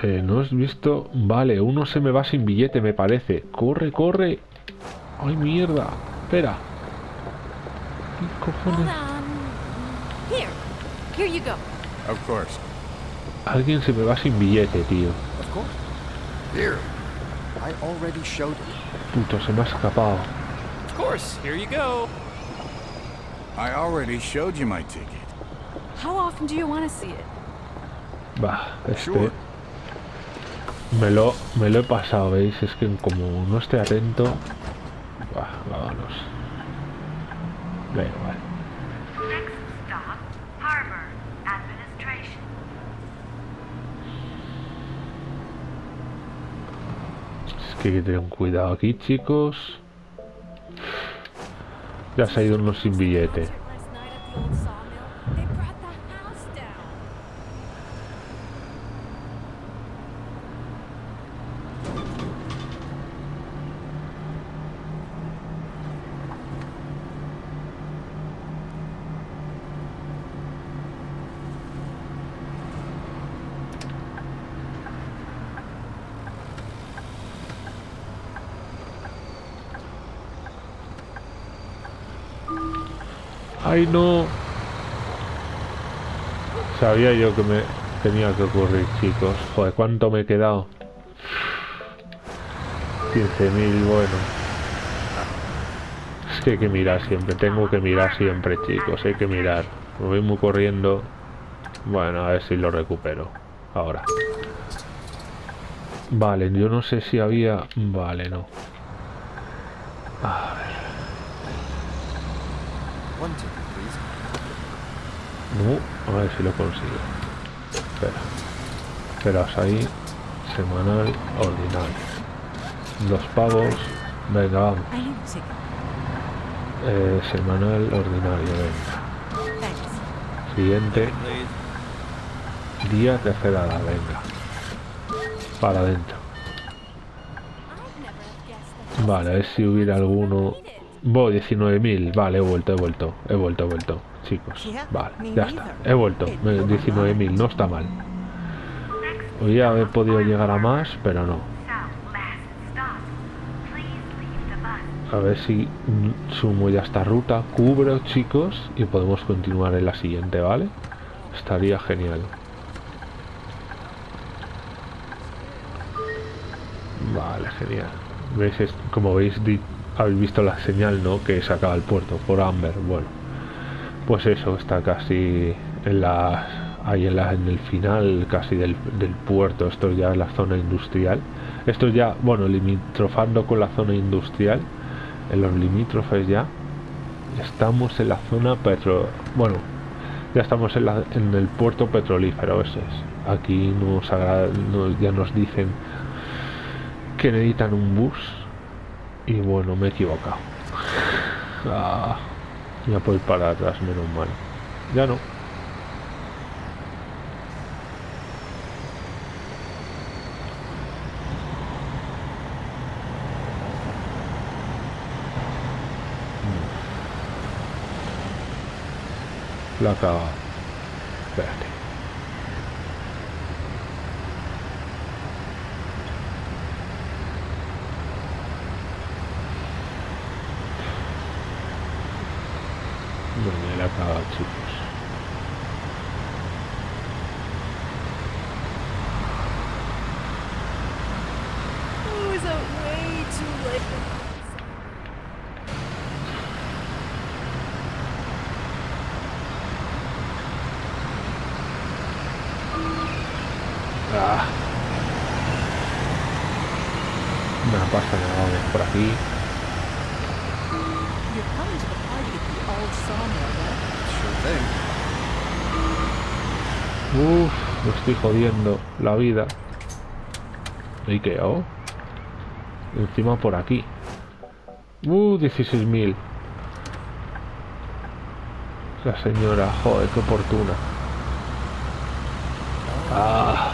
Eh, ¿No has visto? Vale, uno se me va sin billete, me parece. ¡Corre, corre! ¡Ay, mierda! Espera. ¿Qué Hold cojones? on. Here. Here you go. Of course. Alguien se me va sin billete, tío. Of course. Here. I already showed. Puto, se me ha escapado. Of course, here you go. I already showed you my ticket. How often do you want to see it? Va, este... Sure. Me lo, me lo he pasado, ¿veis? Es que como no esté atento... Vámonos. Venga, vale. Next stop, Harbor Administration. Es que hay que tener un cuidado aquí, chicos. Ya se ha ido uno sin billete. Last night at the old sawmill, they brought the house down. ¡Ay, no! Sabía yo que me tenía que ocurrir, chicos. Joder, ¿cuánto me he quedado? 15.000, bueno. Es que hay que mirar siempre, tengo que mirar siempre, chicos. Hay que mirar. Me voy muy corriendo. Bueno, a ver si lo recupero. Ahora. Vale, yo no sé si había... Vale, no. A ver. No, a ver si lo consigo. Espera. Esperaos ahí. Semanal ordinario. Dos pavos. Venga, vamos. Eh, semanal ordinario, venga. Siguiente. Día tercera, venga. Para adentro. Vale, a ver si hubiera alguno. Bo, 19.000. Vale, he vuelto, he vuelto. He vuelto, he vuelto. Chicos. Vale, ya está. He vuelto. It Me- don't 19.000. No está mal. Podría haber podido llegar a más, pero no. A ver si sumo ya esta ruta, cubro chicos y podemos continuar en la siguiente, ¿vale? Estaría genial. Vale, genial. ¿Veis? Como veis, habéis visto la señal, ¿no? Que se acaba el puerto por Amber. Bueno, pues eso, está casi en la ahí en, la, en el final casi del, del puerto. Esto ya es la zona industrial. Esto ya, bueno, limitrofando con la zona industrial. En los limítrofes ya. Estamos en la zona petro... Bueno, ya estamos en, la- en el puerto petrolífero, ese es. Aquí nos- ya nos dicen que necesitan un bus. Y bueno, me he equivocado. Ah, ya puedo ir para atrás, menos mal. Ya no. La acaba. Espérate. No me la acaba, chicos. It was a way too late. No pasa nada, vamos por aquí. You're coming to the party at the old sawmill, right? Sure thing. Uf, me estoy jodiendo la vida. ¿Y qué hago? Encima por aquí. Uh, 16.000. La señora, joder, qué oportuna. Ah,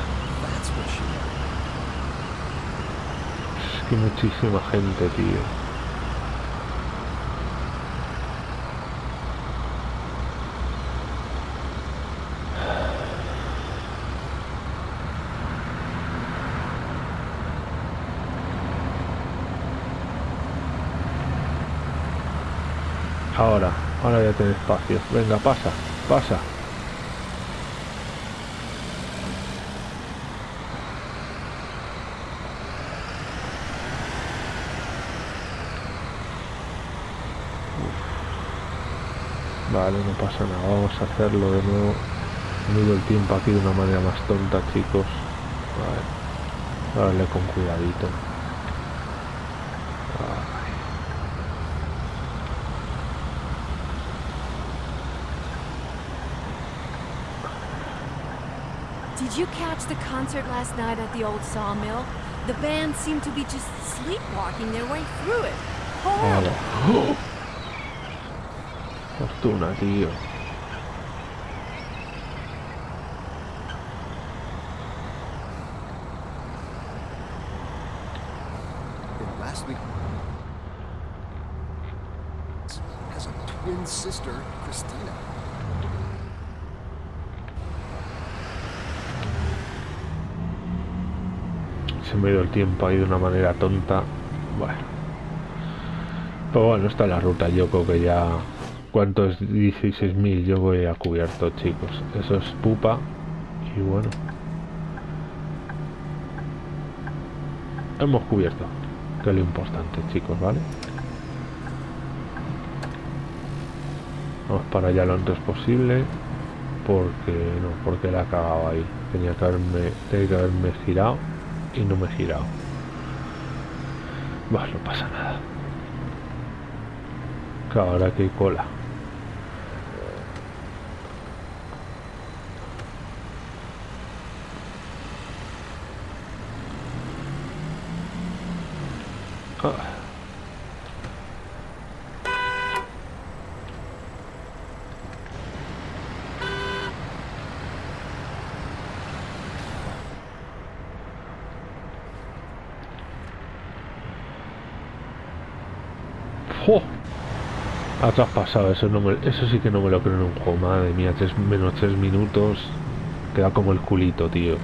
es que muchísima gente, tío. Ahora, ahora ya tiene espacio. Venga, pasa, pasa. Vale, no pasa nada. Vamos a hacerlo de nuevo. Mido el tiempo aquí de una manera más tonta, chicos. Ver. Darle con cuidadito. Did you catch the concert last night at the old sawmill? The band seemed to be just sleepwalking their way through it. Horrible. Fortuna, tío. Me ha ido el tiempo ahí de una manera tonta. Bueno. Pero bueno, está la ruta. Yo creo que ya... ¿Cuánto es 16.000? Yo voy a cubierto, chicos. Eso es pupa. Y bueno. Hemos cubierto. Que lo importante, chicos, ¿vale? Vamos para allá lo antes posible. Porque no, porque la he cagado ahí. Tenía que haberme, tenía que haberme girado y no me he girado. Bah, no pasa nada. Que ahora que hay cola. Ah. ¡Jo! Ha traspasado, eso, no me- eso sí que no me lo creo en un juego. Madre mía, tres, menos 3 minutos. Queda como el culito, tío.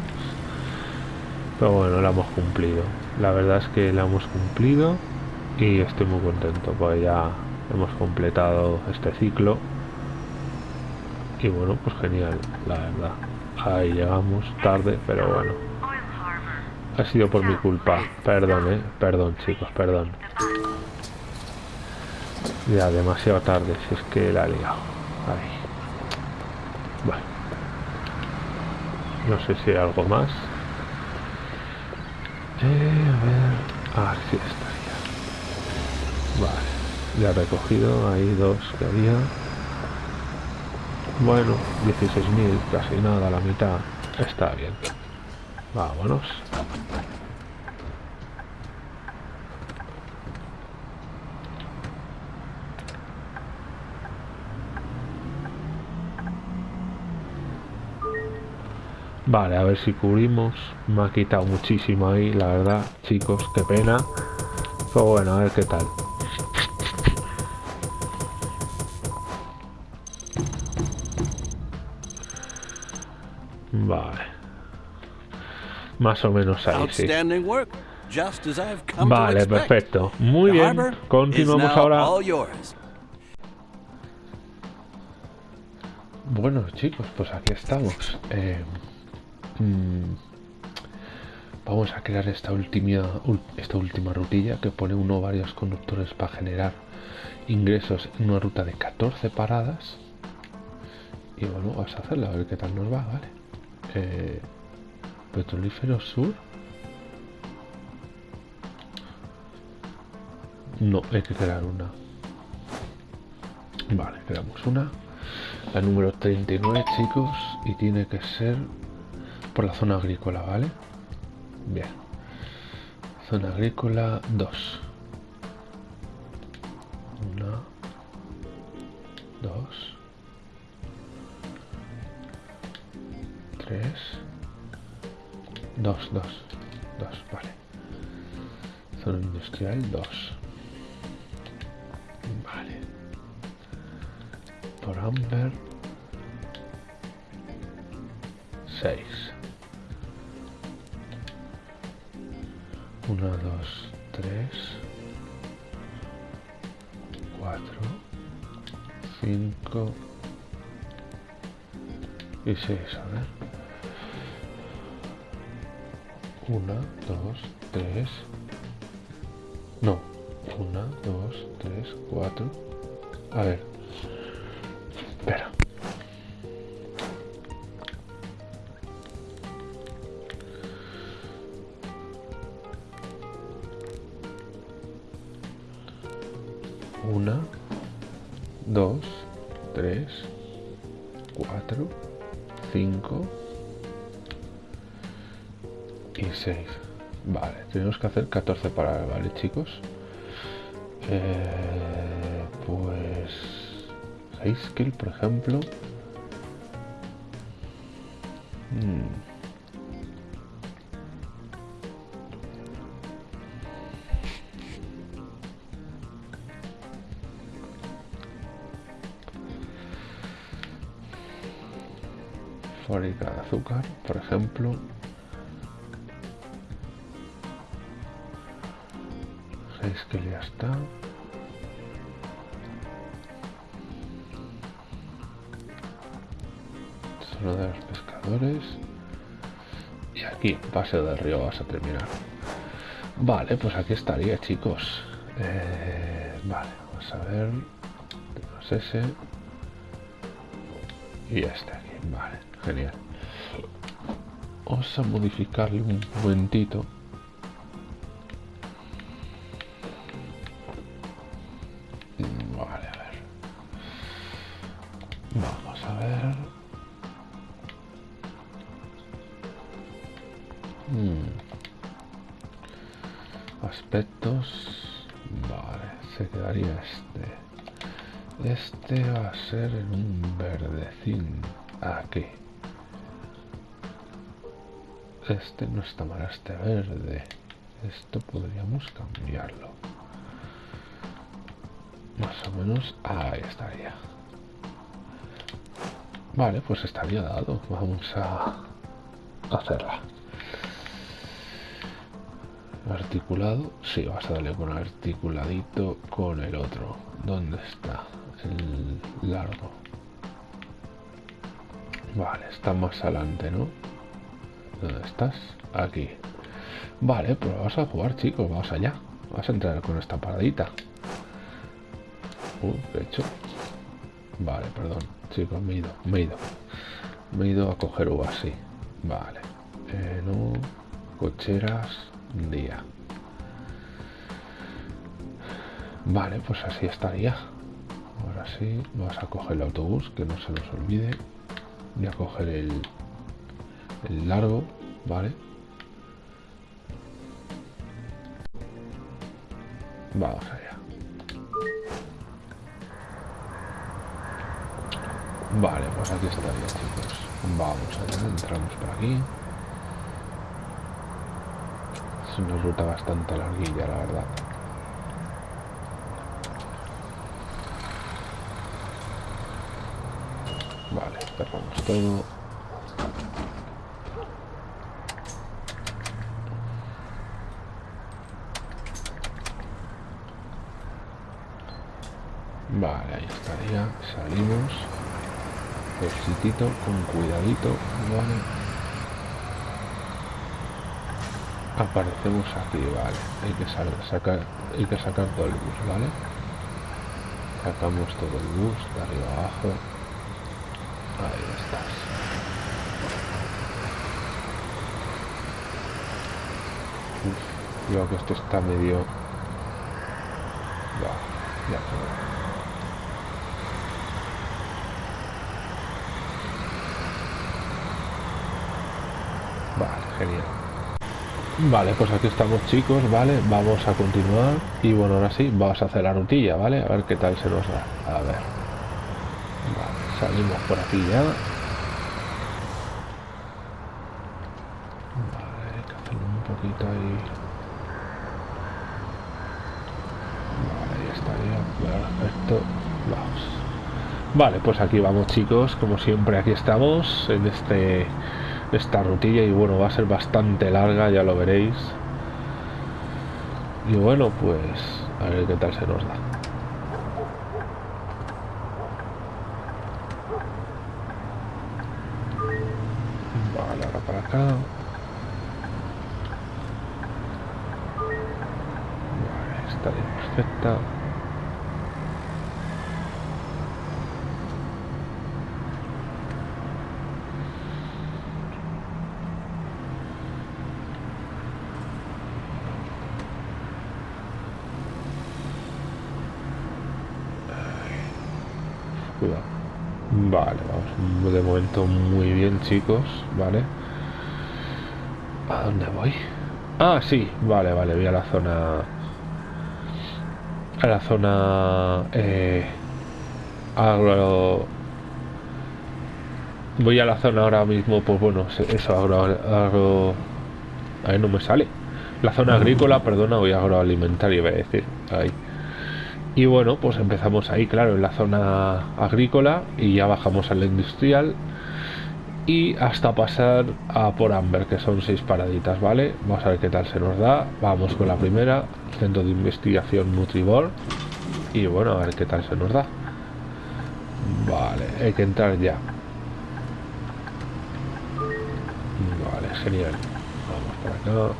Pero bueno, la hemos cumplido. La verdad es que la hemos cumplido y estoy muy contento porque ya hemos completado este ciclo. Y bueno, pues genial, la verdad. Ahí llegamos tarde, pero bueno. Ha sido por mi culpa. Perdón, eh. Perdón, chicos, perdón. Ya, demasiado tarde, si es que la he liado. Ahí. Bueno. No sé si hay algo más. Eh, a ver. Ah, sí, estaría. Vale. Ya recogido. Ahí dos que había. Bueno, 16.000, casi nada, la mitad. Está bien. Vámonos. Vale, a ver si cubrimos. Me ha quitado muchísimo ahí, la verdad, chicos, qué pena. Pero bueno, a ver qué tal. Vale. Más o menos ahí, sí. Vale, perfecto. Muy bien. Continuamos ahora. Bueno, chicos, pues aquí estamos. Eh, mm, vamos a crear esta última, esta última rutilla que pone uno o varios conductores para generar ingresos en una ruta de 14 paradas. Y bueno, vamos a hacerla, a ver qué tal nos va, ¿vale? Eh, Petrolífero Sur. No, hay que crear una. Vale, creamos una. La número 39, chicos. Y tiene que ser por la zona agrícola, ¿vale? Bien. Zona agrícola 2. Una. Dos. Tres. Dos, dos. Dos, vale. Zona industrial 2. Vale. Por Amber. 6. 1, 2, 3, 4, 5 y 6, a ver. 1, 2, 3, no, 1, 2, 3, 4, a ver, espera. Hacer 14 para, ¿vale, chicos? Eh, pues... High skill, por ejemplo. Hmm. De azúcar, por ejemplo. Que ya está. Zona de los pescadores. Y aquí, paseo del río, vas a terminar. Vale, pues aquí estaría, chicos. Eh, vale, vamos a ver. Ese. Y este aquí. Vale, genial. Vamos a modificarle un momentito. No está mal, este verde. Esto podríamos cambiarlo. Más o menos ahí estaría. Vale, pues estaría dado. Vamos a hacerla. Articulado. Sí, vas a darle con articuladito con el otro. ¿Dónde está? El largo. Vale, está más adelante, ¿no? ¿Dónde estás? Aquí. Vale, pues vamos a jugar, chicos. Vamos allá. Vamos a entrar con esta paradita. Uh, ¿qué he hecho? Vale, perdón. Chicos, me he ido. Me he ido. Me he ido a coger uvas, sí. Vale. Eh, no. Cocheras. Día. Vale, pues así estaría. Ahora sí, vamos a coger el autobús, que no se nos olvide. Voy a coger el, el largo, ¿vale? Vamos allá. Vale, pues aquí estaría, chicos. Vamos allá, entramos por aquí. Es una ruta bastante larguilla, la verdad. Vale, cerramos todo. Vale, ahí estaría. Salimos. Ejercitito, con cuidadito. Vale. Aparecemos aquí, vale. Hay que sacar, hay que sacar todo el bus, ¿vale? Sacamos todo el bus de arriba abajo. Ahí estás. Uf, creo que esto está medio De acuerdo. Vale, genial. Vale, pues aquí estamos chicos, ¿vale? Vamos a continuar y bueno, ahora sí, vamos a hacer la rutilla, ¿vale? A ver qué tal se nos da. A ver. Vale, salimos por aquí ya. Vale, hay un poquito ahí. Vale, ya, perfecto. Vamos. Vale, pues aquí vamos chicos, como siempre aquí estamos en este esta rutilla y bueno va a ser bastante larga ya lo veréis. Y bueno pues a ver qué tal se nos da vale ahora para acá vale estaría perfecta Cuidado. Vale, vamos de momento muy bien, chicos. Vale. ¿A dónde voy? Ah, sí, vale, vale, voy a la zona. A la zona. Eh, agro. Voy a la zona ahora mismo, pues bueno, eso, agro. agro ahí no me sale. La zona agrícola, perdona, voy a agroalimentaria, voy a decir. Ahí. Y bueno, pues empezamos ahí, claro, en la zona agrícola y ya bajamos a la industrial y hasta pasar a por Amber, que son seis paraditas, ¿vale? Vamos a ver qué tal se nos da. Vamos con la primera, Centro de Investigación Nutribor. Y bueno, a ver qué tal se nos da. Vale, hay que entrar ya. Vale, genial. Vamos por acá.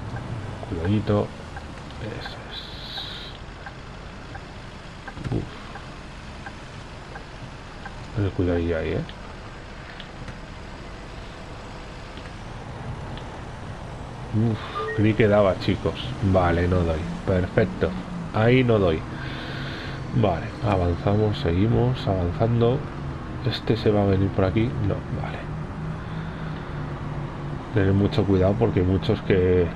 Cuidadito. Eso es. Uf. Tener cuidadillo ahí, ¿eh? Uf, creí que daba, chicos. Vale, no doy. Perfecto. Ahí no doy. Vale, avanzamos, seguimos, avanzando. Este se va a venir por aquí. No, vale. Tener mucho cuidado porque muchos que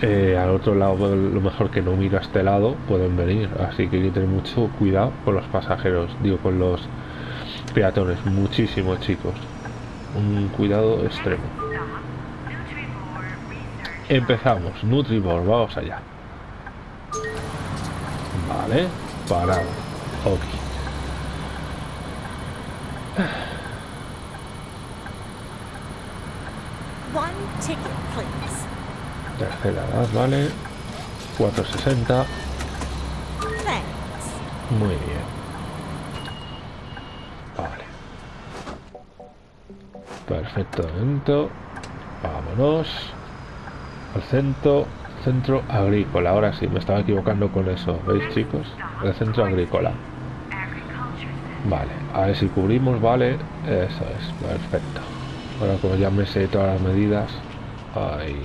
eh, al otro lado, lo mejor que no mira a este lado, pueden venir. Así que hay que tener mucho cuidado con los pasajeros, digo, con los peatones. Muchísimo, chicos. Un cuidado extremo. Empezamos, Nutribor, vamos allá. Vale, parado. Ok. One ticket, please. Tercera edad, vale. 460. Thanks. Muy bien. Vale. Perfecto, momento. Vámonos. Al centro, centro agrícola. Ahora sí, me estaba equivocando con eso. ¿Veis, chicos? El centro agrícola. Vale, a ver si cubrimos, vale. Eso es, perfecto. Ahora como ya me sé todas las medidas. Ahí.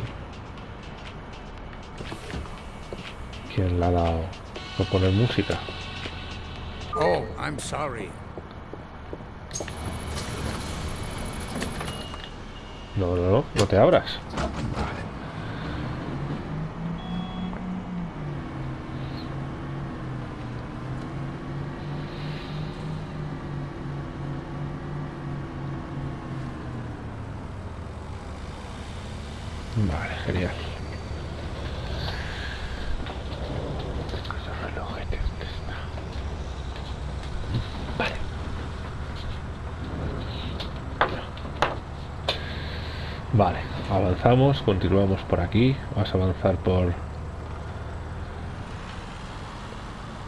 ¿Quién le ha dado por poner música? Oh, I'm sorry. No, no, no, no te abras. Vale, genial. Ese relojete, ¿dónde está? Vale. Vale, avanzamos, continuamos por aquí. Vamos a avanzar por...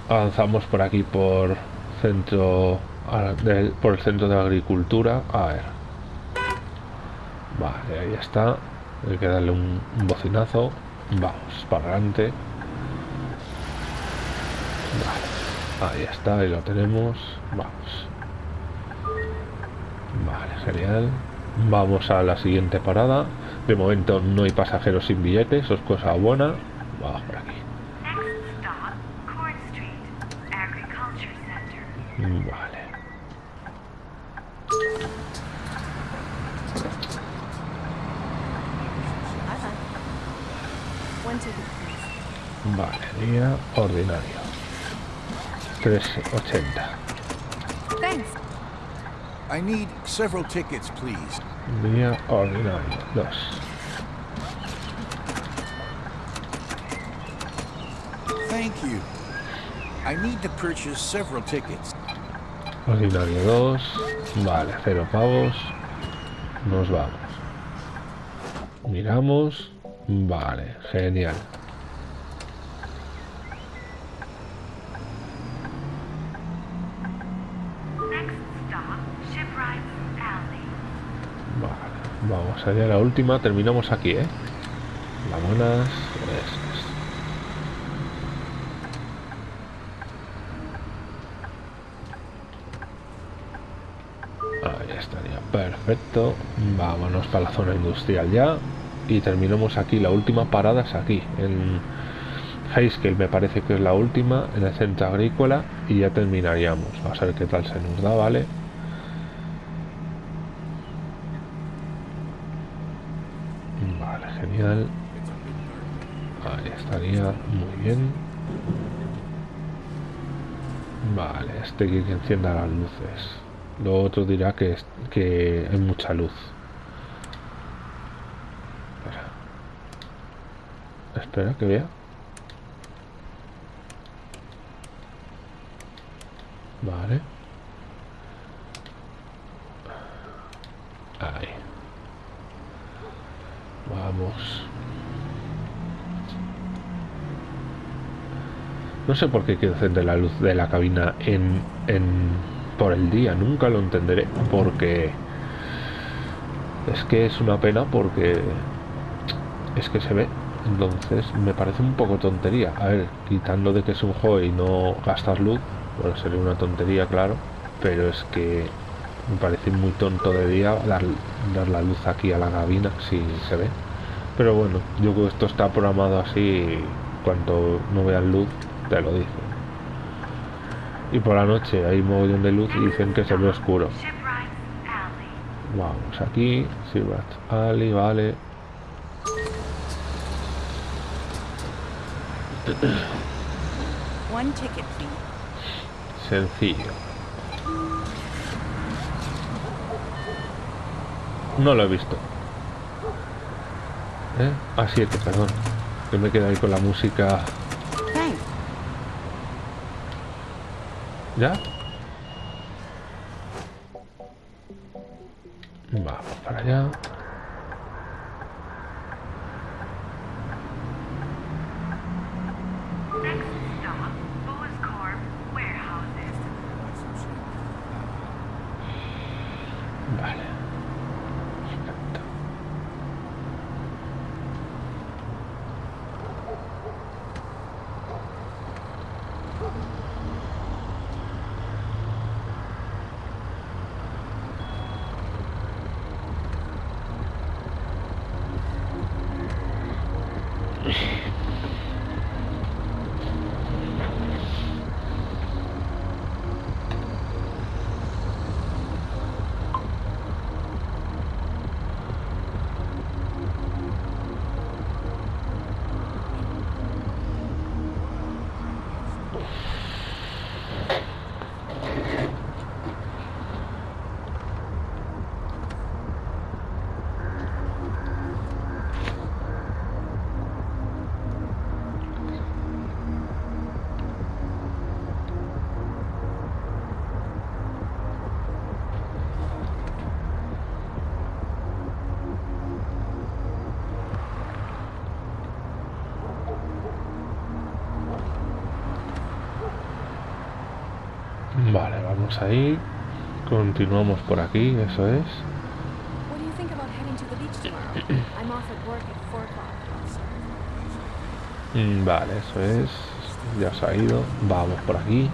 Avanzamos por aquí por centro... por el centro de agricultura. A ver. Vale, ahí está. Hay que darle un, bocinazo. Vamos, para adelante. Ahí está, ahí lo tenemos. Vamos. Vale, genial. Vamos a la siguiente parada. De momento no hay pasajeros sin billetes, eso es cosa buena. Vamos por aquí. Vale. Vale, día ordinario. 380. I need several tickets, please. Día ordinario. 2. Thank you. I need to purchase several tickets. Ordinario 2. Vale, cero pavos. Nos vamos. Miramos. Vale, genial. Vamos allá la última. Terminamos aquí, ¿eh? Eso es. Ahí estaría, perfecto. Vámonos para la zona industrial ya. Y terminamos aquí. La última parada es aquí, en Heiskell me parece que es la última, en el centro agrícola. Y ya terminaríamos. A ver qué tal se nos da. Vale, genial. Ahí estaría muy bien. Vale, este que encienda las luces. Lo otro dirá que, es- que hay mucha luz. Espera que vea. Vale. Ahí. Vamos. No sé por qué quiero encender la luz de la cabina en, en por el día, nunca lo entenderé, porque es que es una pena porque es que se ve, entonces me parece un poco tontería. A ver, quitando de que es un juego y no gastas luz, bueno, sería una tontería, claro, pero es que me parece muy tonto de día dar, dar la luz aquí a la cabina si se ve. Pero bueno, yo creo que esto está programado así. Y cuando no veas luz te lo dicen. Y por la noche hay un mogollón de luz y dicen que se ve oscuro. Alley. Vamos aquí, Silvert Ali, vale. Sencillo. No lo he visto. ¿Eh? A 7, perdón. Que me queda ahí con la música. ¿Ya? Vamos para allá. Vamos ahí. Continuamos por aquí, eso es. What do you think about heading to the beach tomorrow? I'm off at work at 4 o'clock. Mm, Vale, eso es. Ya se ha ido. Vamos por aquí.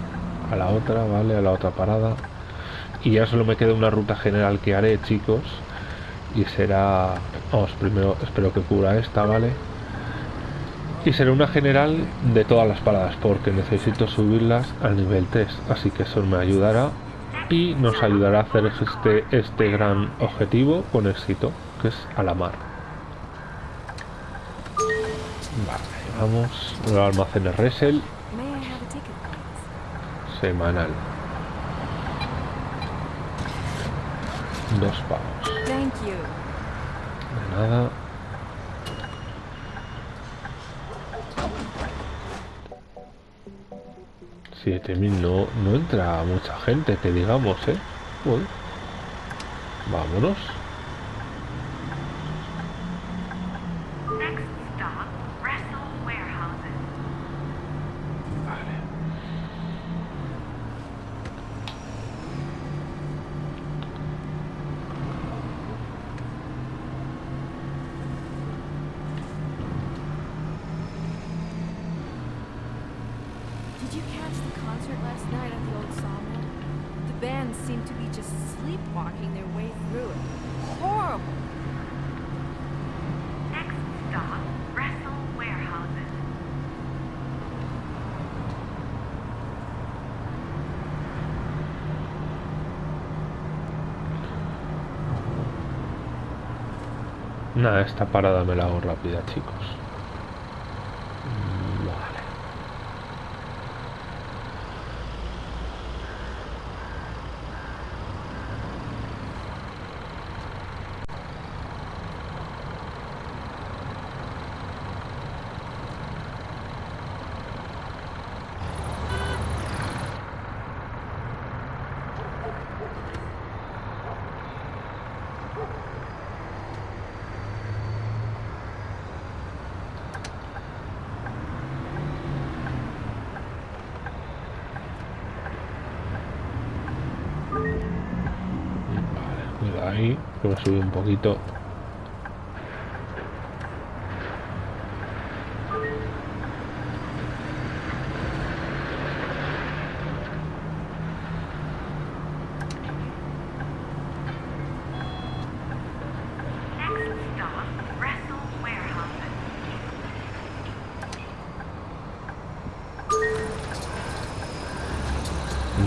A la otra, vale, a la otra parada. Y ya solo me queda una ruta general que haré, chicos. Y será... Vamos, primero espero que cubra esta, ¿vale? Y será una general de todas las paradas porque necesito subirlas al nivel 3. Así que eso me ayudará y nos ayudará a hacer este, este gran objetivo con éxito, que es a la mar. Vale, vamos. Los almacenes Resel semanal. Dos pavos. De nada. Siete mil no, no entra mucha gente, que digamos, ¿eh? Joder. Vámonos. Esta parada me la hago rápida, chicos. Mm, Vale. Vale, cuidado subí un poquito.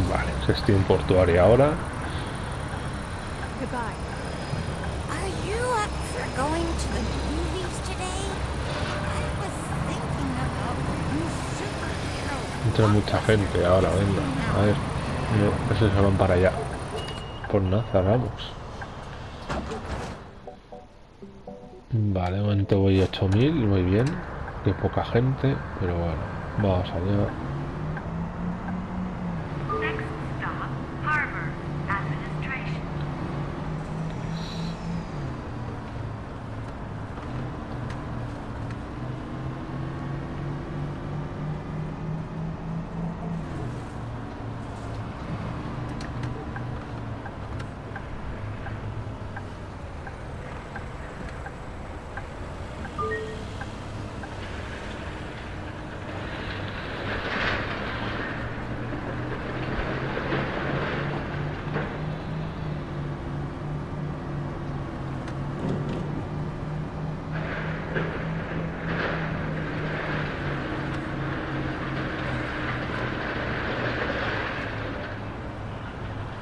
Vale, gestión portuaria ahora. Goodbye. Are you up for going to the movies today? I was thinking about new superhero. Entra mucha gente ahora, venga. A ver, no, esos se para allá. Por nada, cerramos. Vale, momento voy 8000, muy bien. Qué poca gente, pero bueno, vamos allá. Next stop, Harbor Administration.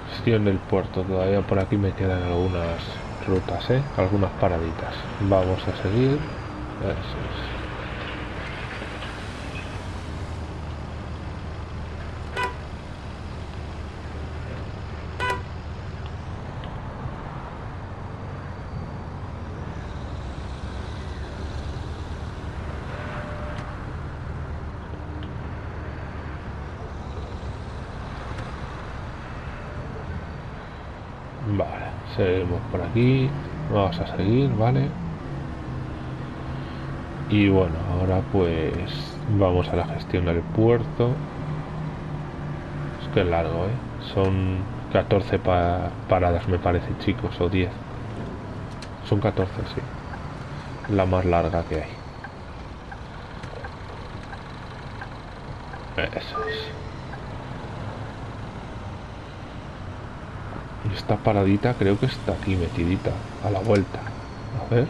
Gestión del puerto, todavía por aquí me quedan algunas rutas, ¿eh? Algunas paraditas. Vamos a seguir. Eso es. Vale, seguimos por aquí. Vamos a seguir, ¿vale? Y bueno, ahora pues vamos a la gestión del puerto. Es que es largo, ¿eh? Son 14 pa- paradas, me parece, chicos, o 10. Son 14, sí. La más larga que hay. Eso es. Esta paradita creo que está aquí metidita, a la vuelta. A ver.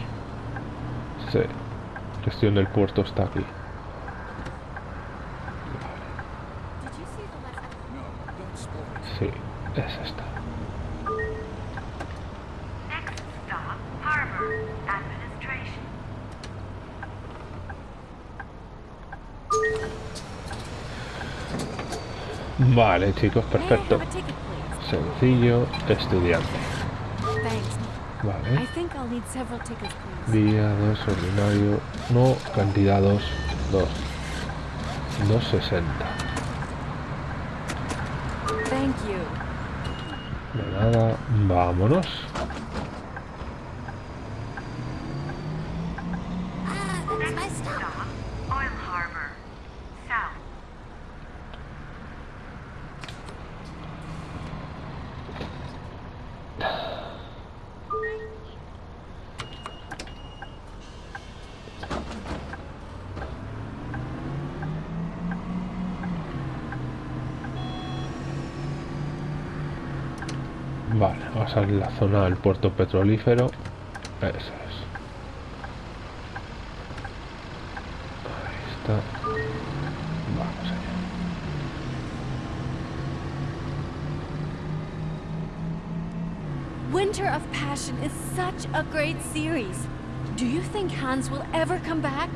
Sí. Gestión del puerto está aquí. Sí, es esta. Vale chicos, perfecto. Sencillo, estudiante. Vale. Día 2, ordinario. No, cantidad 2. 2. 260. Thank you. De nada, vámonos. Va la zona del puerto petrolífero. Eso es. Ahí está. Vamos allá. Winter of Passion is such a great series. Do you think Hans will ever come back?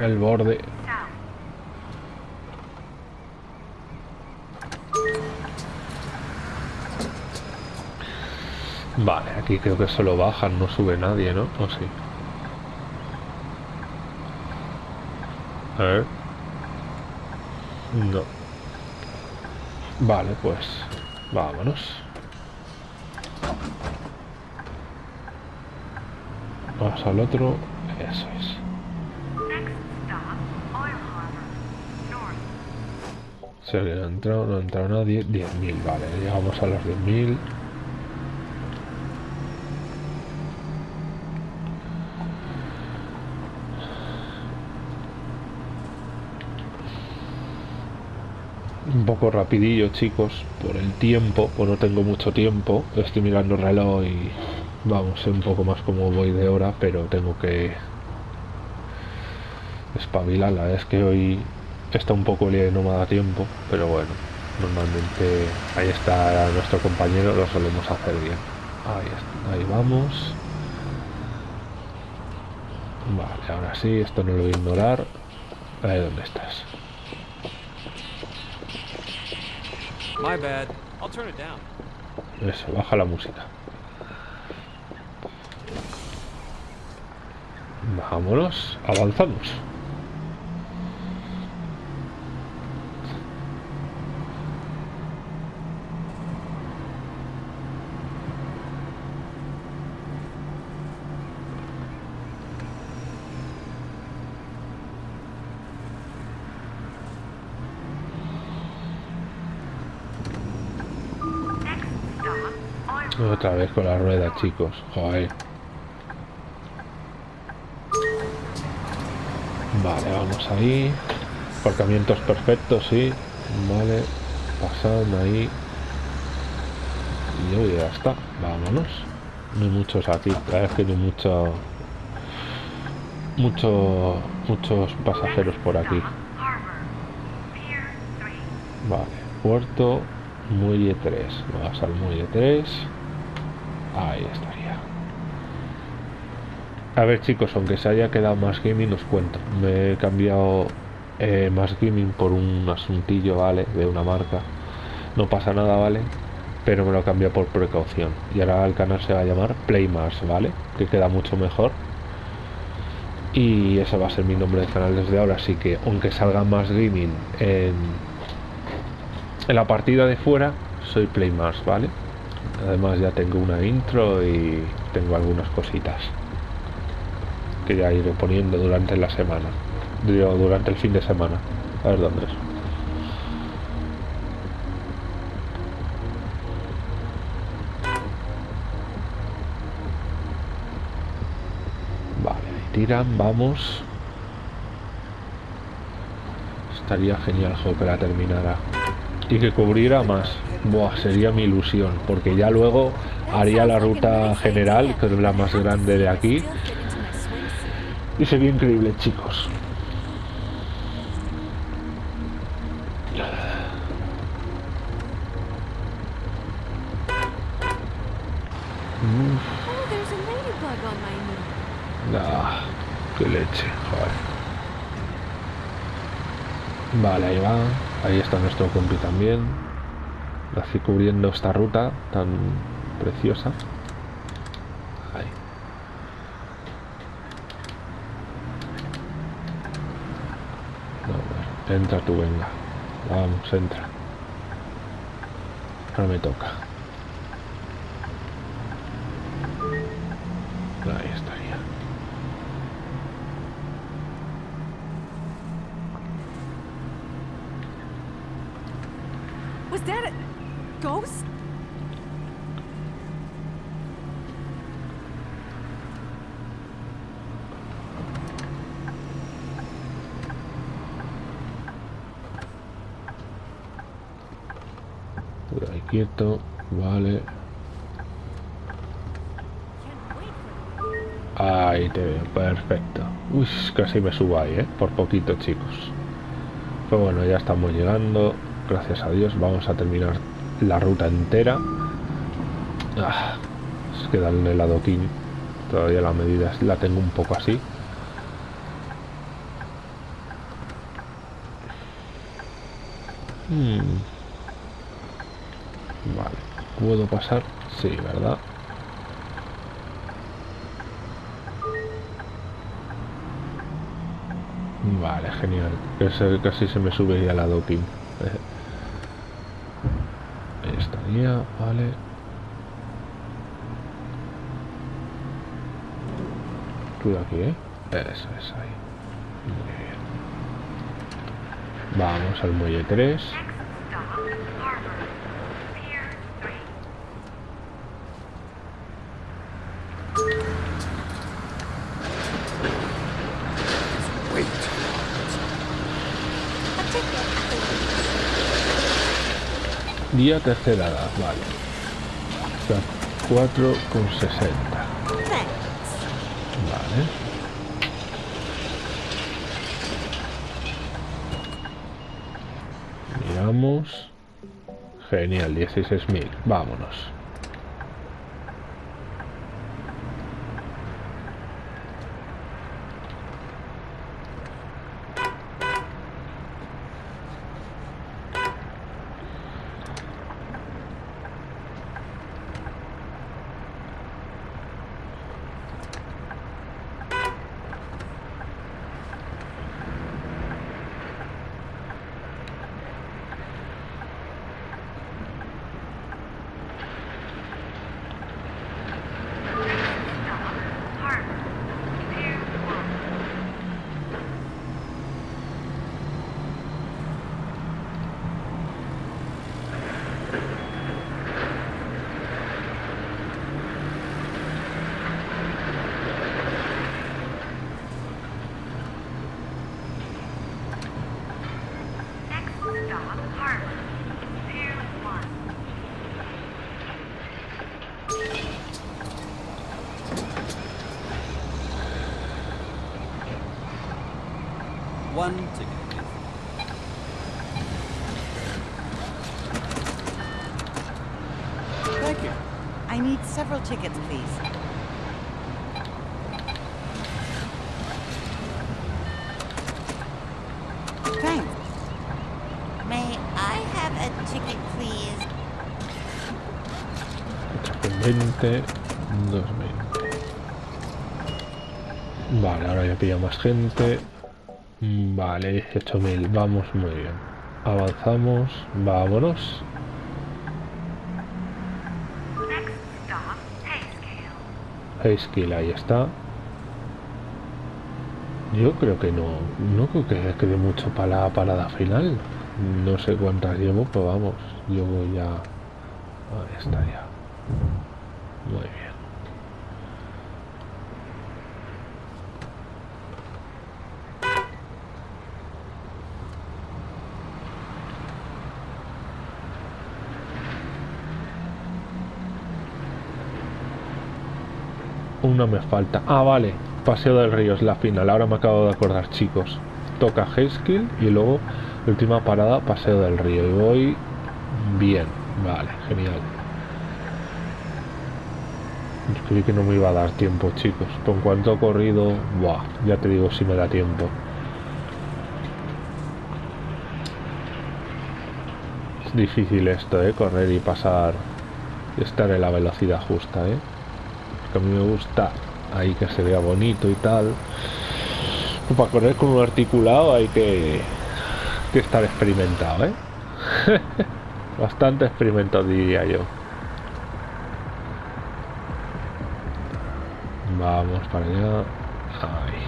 El borde. Vale, aquí creo que solo bajan, no sube nadie, ¿no? ¿O sí? A ver. No. Vale, pues vámonos. Vamos al otro. Eso es. Si alguien ha entrado, no ha entrado nadie. 10.000, vale, llegamos a los 10.000. Un poco rapidillo, chicos, por el tiempo, pues no tengo mucho tiempo. Estoy mirando el reloj y vamos, sé un poco más cómo voy de hora, pero tengo que espabilar. La verdad es que hoy está un poco y no me da tiempo, pero bueno, normalmente ahí está nuestro compañero, lo solemos hacer bien. Ahí, está, ahí vamos. Vale, ahora sí, esto no lo voy a ignorar. Ahí dónde estás. My bad. I'll turn it down. Eso, baja la música. Vámonos, avanzamos. Next stop, Oil Otra vez con la rueda, chicos. Joder. Vale, vamos ahí. Aparcamientos perfectos, sí. Vale. Pasan ahí. Y ya está. Vámonos. No hay muchos aquí. La es que hay mucho, mucho, muchos pasajeros por aquí. stop, Harbor. Pier 3. Vale. Puerto Muelle 3. Vamos al Muelle 3. Ahí estaría. A ver chicos, aunque se haya quedado más gaming, os cuento. Me he cambiado eh, más gaming por un asuntillo, ¿vale? De una marca. No pasa nada, ¿vale? Pero me lo he cambiado por precaución. Y ahora el canal se va a llamar Playmars, ¿vale? Que queda mucho mejor. Y ese va a ser mi nombre de canal desde ahora. Así que aunque salga más gaming en, en la partida de fuera, soy Playmars, ¿vale? Además ya tengo una intro y tengo algunas cositas. que ya iré poniendo durante la semana. Digo, durante el fin de semana. A ver dónde es. Vale, tiran, vamos. Estaría genial juego que la terminara. Y que cubriera más. Buah, sería mi ilusión. Porque ya luego haría la ruta general, que es la más grande de aquí. Y sería increíble, chicos. Ah, qué leche, joder. Vale, ahí va. Ahí está nuestro compi también. Así cubriendo esta ruta tan preciosa. Ahí. No, entra tú, venga. Vamos, entra. Ahora me toca. Vale. Ahí te veo, perfecto. Uy, casi me subo ahí, ¿eh? Por poquito, chicos. Pero bueno, ya estamos llegando. Gracias a Dios. Vamos a terminar la ruta entera. Ah, es que darle el adoquín. Todavía la medida la tengo un poco así. Hmm. ¿Puedo pasar? Sí, ¿verdad? Vale, genial. Casi se me sube ya la adoquín. Ahí estaría, vale. Tú de aquí, ¿eh? Eso es ahí. Muy bien. Vamos al muelle 3. Next stop, Harbor. Pier 3. Wait. A ticket, tercera vale. Está 4,60. Thanks. Vale. Miramos. Genial, 16.000. Vámonos. One ticket, please. Thank you. I need several tickets, please. Thanks. May I have a ticket, please? 20, 220. Vale, ahora ya pilla más gente. Vale, 18.000. Vamos muy bien. Avanzamos. Vámonos. Hayskill, ahí está. Yo creo que no. No creo que quede mucho para la parada final. No sé cuántas llevo, pero vamos. Yo voy ya. Ahí está ya. Muy bien. Una me falta. Ah, vale. Paseo del Río es la final. Ahora me acabo de acordar, chicos. Toca Hayskill y luego última parada, Paseo del Río. Y voy bien. Vale, genial. Creí que no me iba a dar tiempo, chicos. Con cuanto he corrido, buah, ya te digo si me da tiempo. Es difícil esto, ¿eh? Correr y pasar, estar en la velocidad justa, ¿eh? Que a mí me gusta ahí que se vea bonito y tal. Pues para correr con un articulado hay que, estar experimentado, ¿eh? Bastante experimentado diría yo. Vamos para allá. Ahí.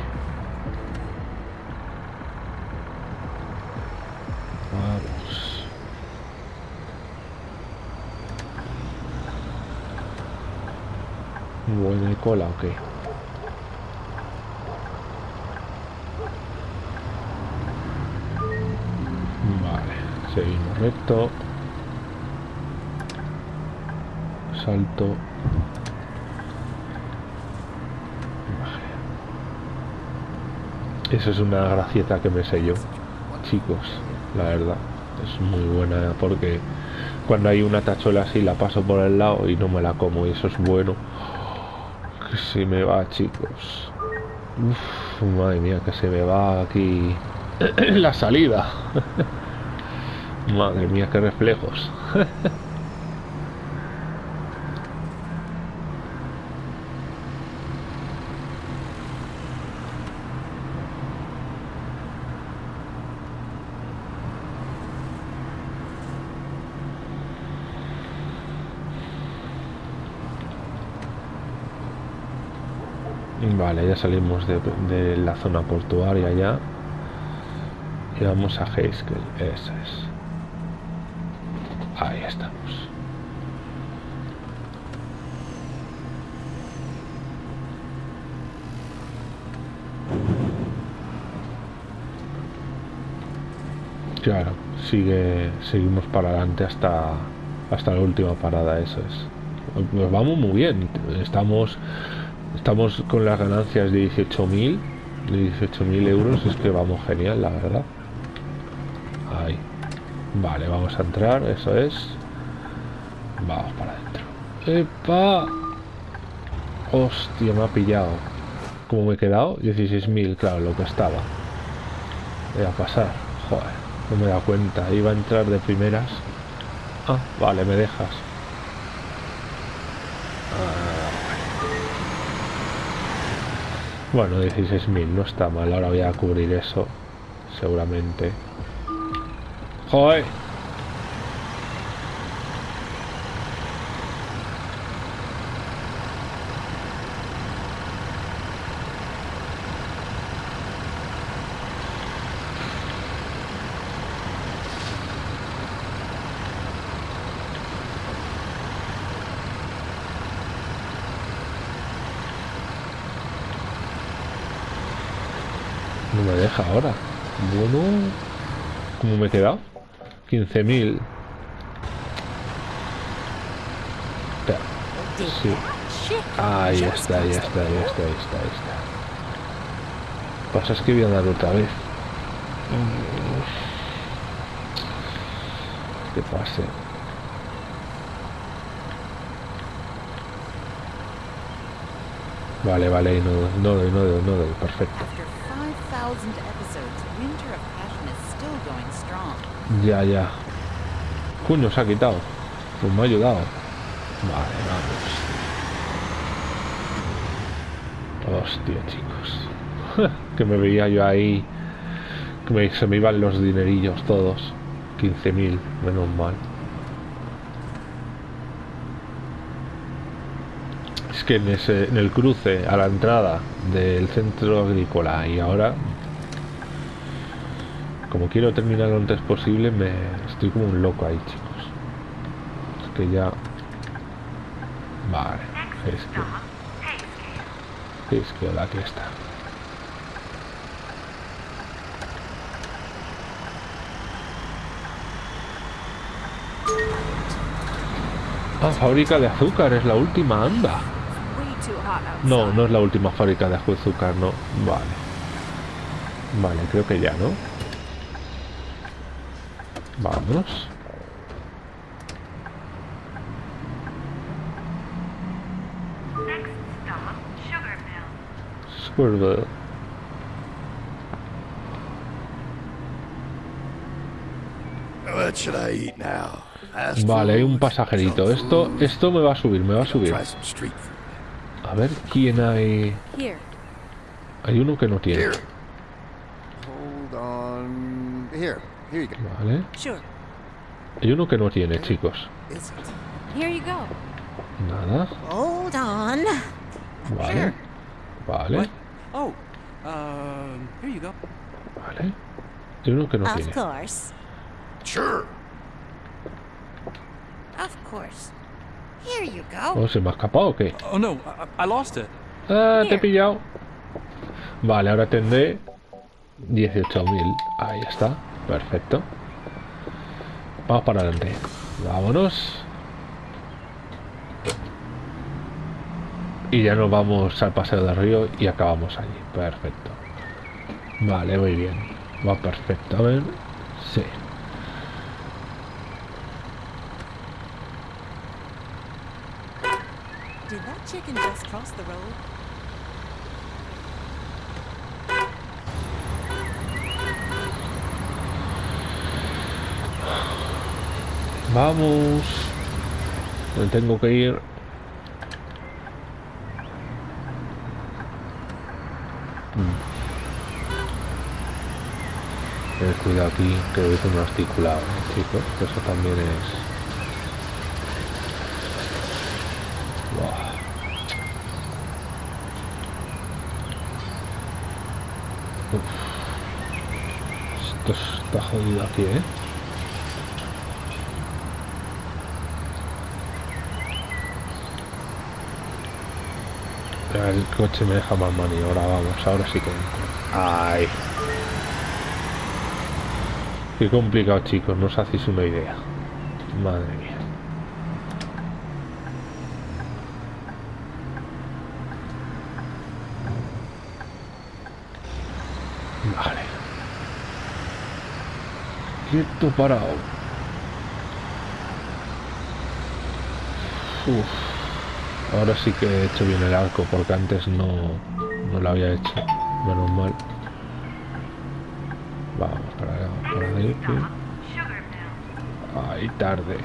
Vamos. Buena cola, ok. Vale, seguimos recto. Salto. Vale. Esa es una gracieta que me sé yo, chicos, la verdad. Es muy buena porque cuando hay una tachuela así la paso por el lado y no me la como y eso es bueno. Se me va, chicos. Madre mía, que se me va aquí la salida. madre mía, qué reflejos. Vale, ya salimos de, la zona portuaria ya. Y vamos a Haskell, eso es. Ahí estamos. Claro, sigue, seguimos para adelante hasta, hasta la última parada, eso es. Nos vamos muy bien, estamos, estamos con las ganancias de 18.000, de 18.000 euros, es que vamos genial, la verdad. Ahí. Vale, vamos a entrar, eso es. Vamos para adentro. ¡Epa! Hostia, me ha pillado. ¿Cómo me he quedado? 16.000, claro, lo que estaba. Voy a pasar. Joder, no me he dado cuenta. Iba a entrar de primeras. Ah, vale, me dejas. Bueno, 16.000, no está mal. Ahora voy a cubrir eso. Seguramente. ¡Joder! No me deja ahora. Bueno, ¿cómo me he quedado? 15.000. Sí. Ahí está, ahí está, ahí está, ahí está, ahí está. Pasa es que voy a dar otra vez. Que pase. Vale, vale, no, no doy, no doy, no doy, perfecto. Ya, ya. Coño, se ha quitado. Pues me ha ayudado. Vale, vamos. Hostia, chicos. que me veía yo ahí. Que se me iban los dinerillos todos. 15.000, menos mal. Es que en el cruce a la entrada del centro agrícola y ahora, como quiero terminar lo antes posible, me estoy como un loco ahí, chicos. Es que ya... Vale, es que... Es que aquí está. Ah, fábrica de azúcar, es la última, anda. No, no es la última fábrica de azúcar, no. Vale. Vale, creo que ya, ¿no? Vámonos. Next stop, Sugar Mill. Squirtle. What should I eat now? Fast Vale, hay un pasajerito. Esto, esto me va a subir, me va a subir. Try some street food. A ver quién hay. Here. Hay uno que no tiene. Here. Hold on. Here. Here you go. Vale. Sure. Hay uno que no tiene, chicos. Is it? Here you go. Nada. Hold on. Vale. Vale. What? Oh, here you go. Vale. Hay uno que no Of tiene. course. Sure. Of course. Here you go. ¿O se me ha escapado o qué? Oh no, I, lost it. Ah, te he pillado. Vale, ahora tendré 18.000. Ahí está. Perfecto. Vamos para adelante. Vámonos. Y ya nos vamos al paseo del río y acabamos allí. Perfecto. Vale, muy bien. Va perfecto. A ver. Sí. Did that chicken just cross the road? Vamos. Me tengo que ir. Mm. Ten cuidado aquí, que es un articulado, ¿eh, chicos. Eso también es. Uf. Esto está jodido aquí, ¿eh? El coche me deja más maniobra, vamos, ahora sí que entro. Ay. Qué complicado, chicos, no os hacéis una idea. Madre mía. Vale. Quieto parado. Uf. Ahora sí que he hecho bien el arco, porque antes no, no lo había hecho. Menos mal. Vamos para allá, para ahí. Tarde.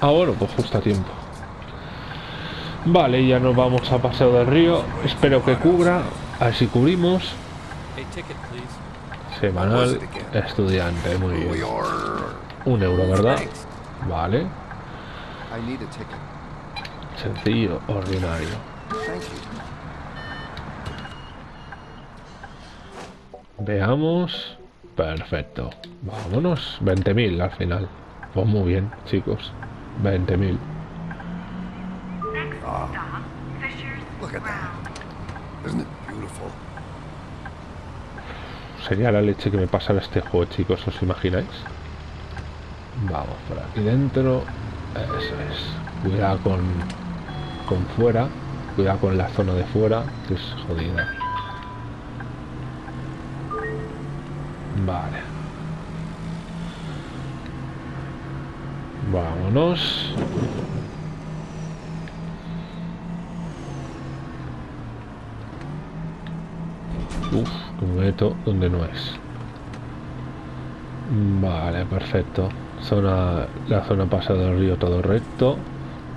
Ah, bueno, pues justo a tiempo. Vale, ya nos vamos a Paseo del Río. Espero que cubra. A ver si cubrimos. Semanal estudiante, muy bien. Un euro, ¿verdad? Vale. Sencillo, ordinario. Veamos. Perfecto. Vámonos. 20.000 al final. Pues muy bien, chicos. 20.000. Next stop, Fisher's Look at that. Ground. Isn't it beautiful? Sería la leche que me pasara este juego, chicos. ¿Os imagináis? Vamos por aquí dentro. Eso es. Cuidado con, con fuera. Cuidado con la zona de fuera, que es jodida. Vale. Vámonos. Uf, me meto donde no es. Vale, perfecto. Zona, la zona pasada del río todo recto.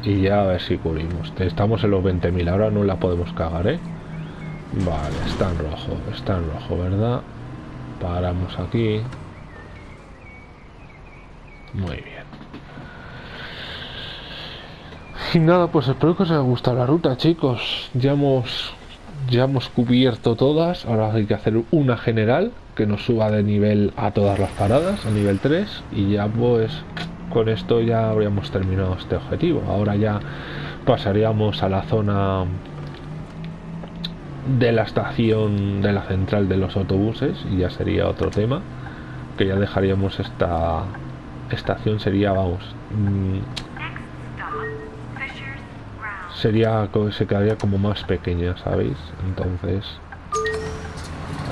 Y ya a ver si cubrimos. Estamos en los 20.000, ahora no la podemos cagar, ¿eh? Vale, está en rojo, está en rojo, ¿verdad? Paramos aquí. Muy bien. Y nada, pues espero que os haya gustado la ruta, chicos. Ya hemos, ya hemos cubierto todas. Ahora hay que hacer una general que nos suba de nivel a todas las paradas, a nivel 3. Y ya pues con esto ya habríamos terminado este objetivo. Ahora ya pasaríamos a la zona de la estación de la central de los autobuses y ya sería otro tema que ya dejaríamos esta estación sería vamos mm, sería se quedaría como más pequeña sabéis entonces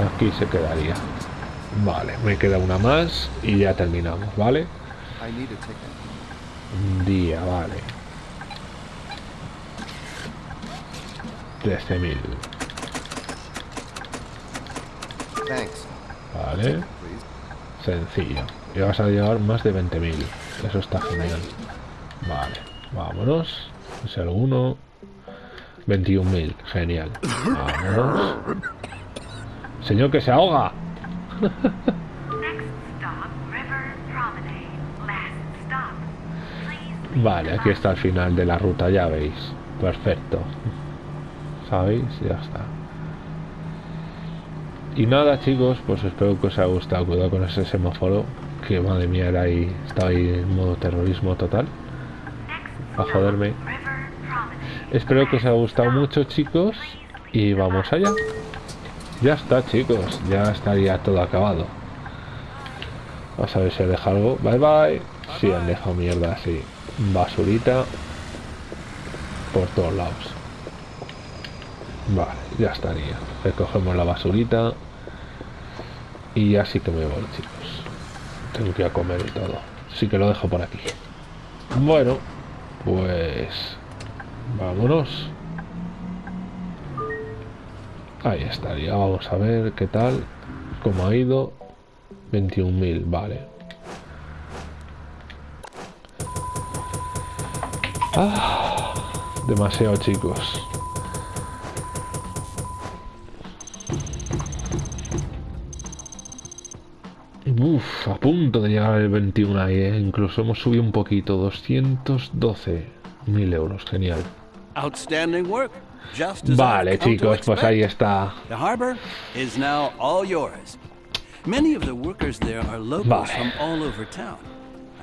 aquí se quedaría vale me queda una más y ya terminamos vale día vale 13.000 Vale. Sencillo. Y vas a llevar más de 20.000. Eso está genial. Vale. Vámonos. Es alguno. 21.000. Genial. Vámonos. Señor que se ahoga. Vale, aquí está el final de la ruta, ya veis. Perfecto. ¿Sabéis? Ya está. Y nada chicos, pues espero que os haya gustado. Cuidado con ese semáforo. Que madre mía, era ahí, estaba ahí en modo terrorismo total. A joderme. Espero que os haya gustado mucho chicos. Y vamos allá. Ya está chicos, ya estaría todo acabado. Vamos a ver si ha dejado algo. Bye bye. Sí, han dejado mierda así. Basurita. Por todos lados. Vale, ya estaría. Recogemos la basurita. Y ya sí que me voy, chicos. Tengo que ir a comer y todo. Así que lo dejo por aquí. Bueno, pues... Vámonos. Ahí estaría. Vamos a ver qué tal. Cómo ha ido. 21.000, vale. Ah, demasiado, chicos. Uf, a punto de llegar al 21 ahí, ¿eh? Incluso hemos subido un poquito, 212.000 euros, genial. Outstanding work. Just as vale, chicos, pues ahí está. The harbor is now all yours. Many of the workers there are locals vale. from all over town.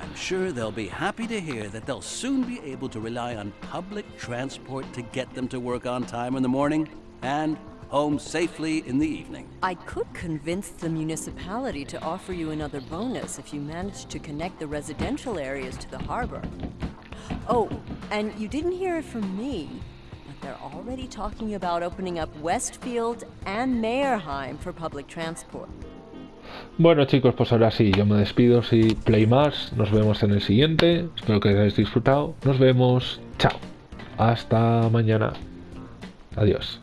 I'm sure they'll be happy to hear that they'll soon be able to rely on public transport to get them to work on time in the morning and home safely in the evening. I could convince the municipality to offer you another bonus if you manage to connect the residential areas to the harbor. Oh, and you didn't hear it from me, but they're already talking about opening up Westfield and Mayerheim for public transport. Bueno chicos, pues ahora sí, yo me despido, sí, Play más, nos vemos en el siguiente, espero que hayáis disfrutado, nos vemos, chao, hasta mañana, adiós.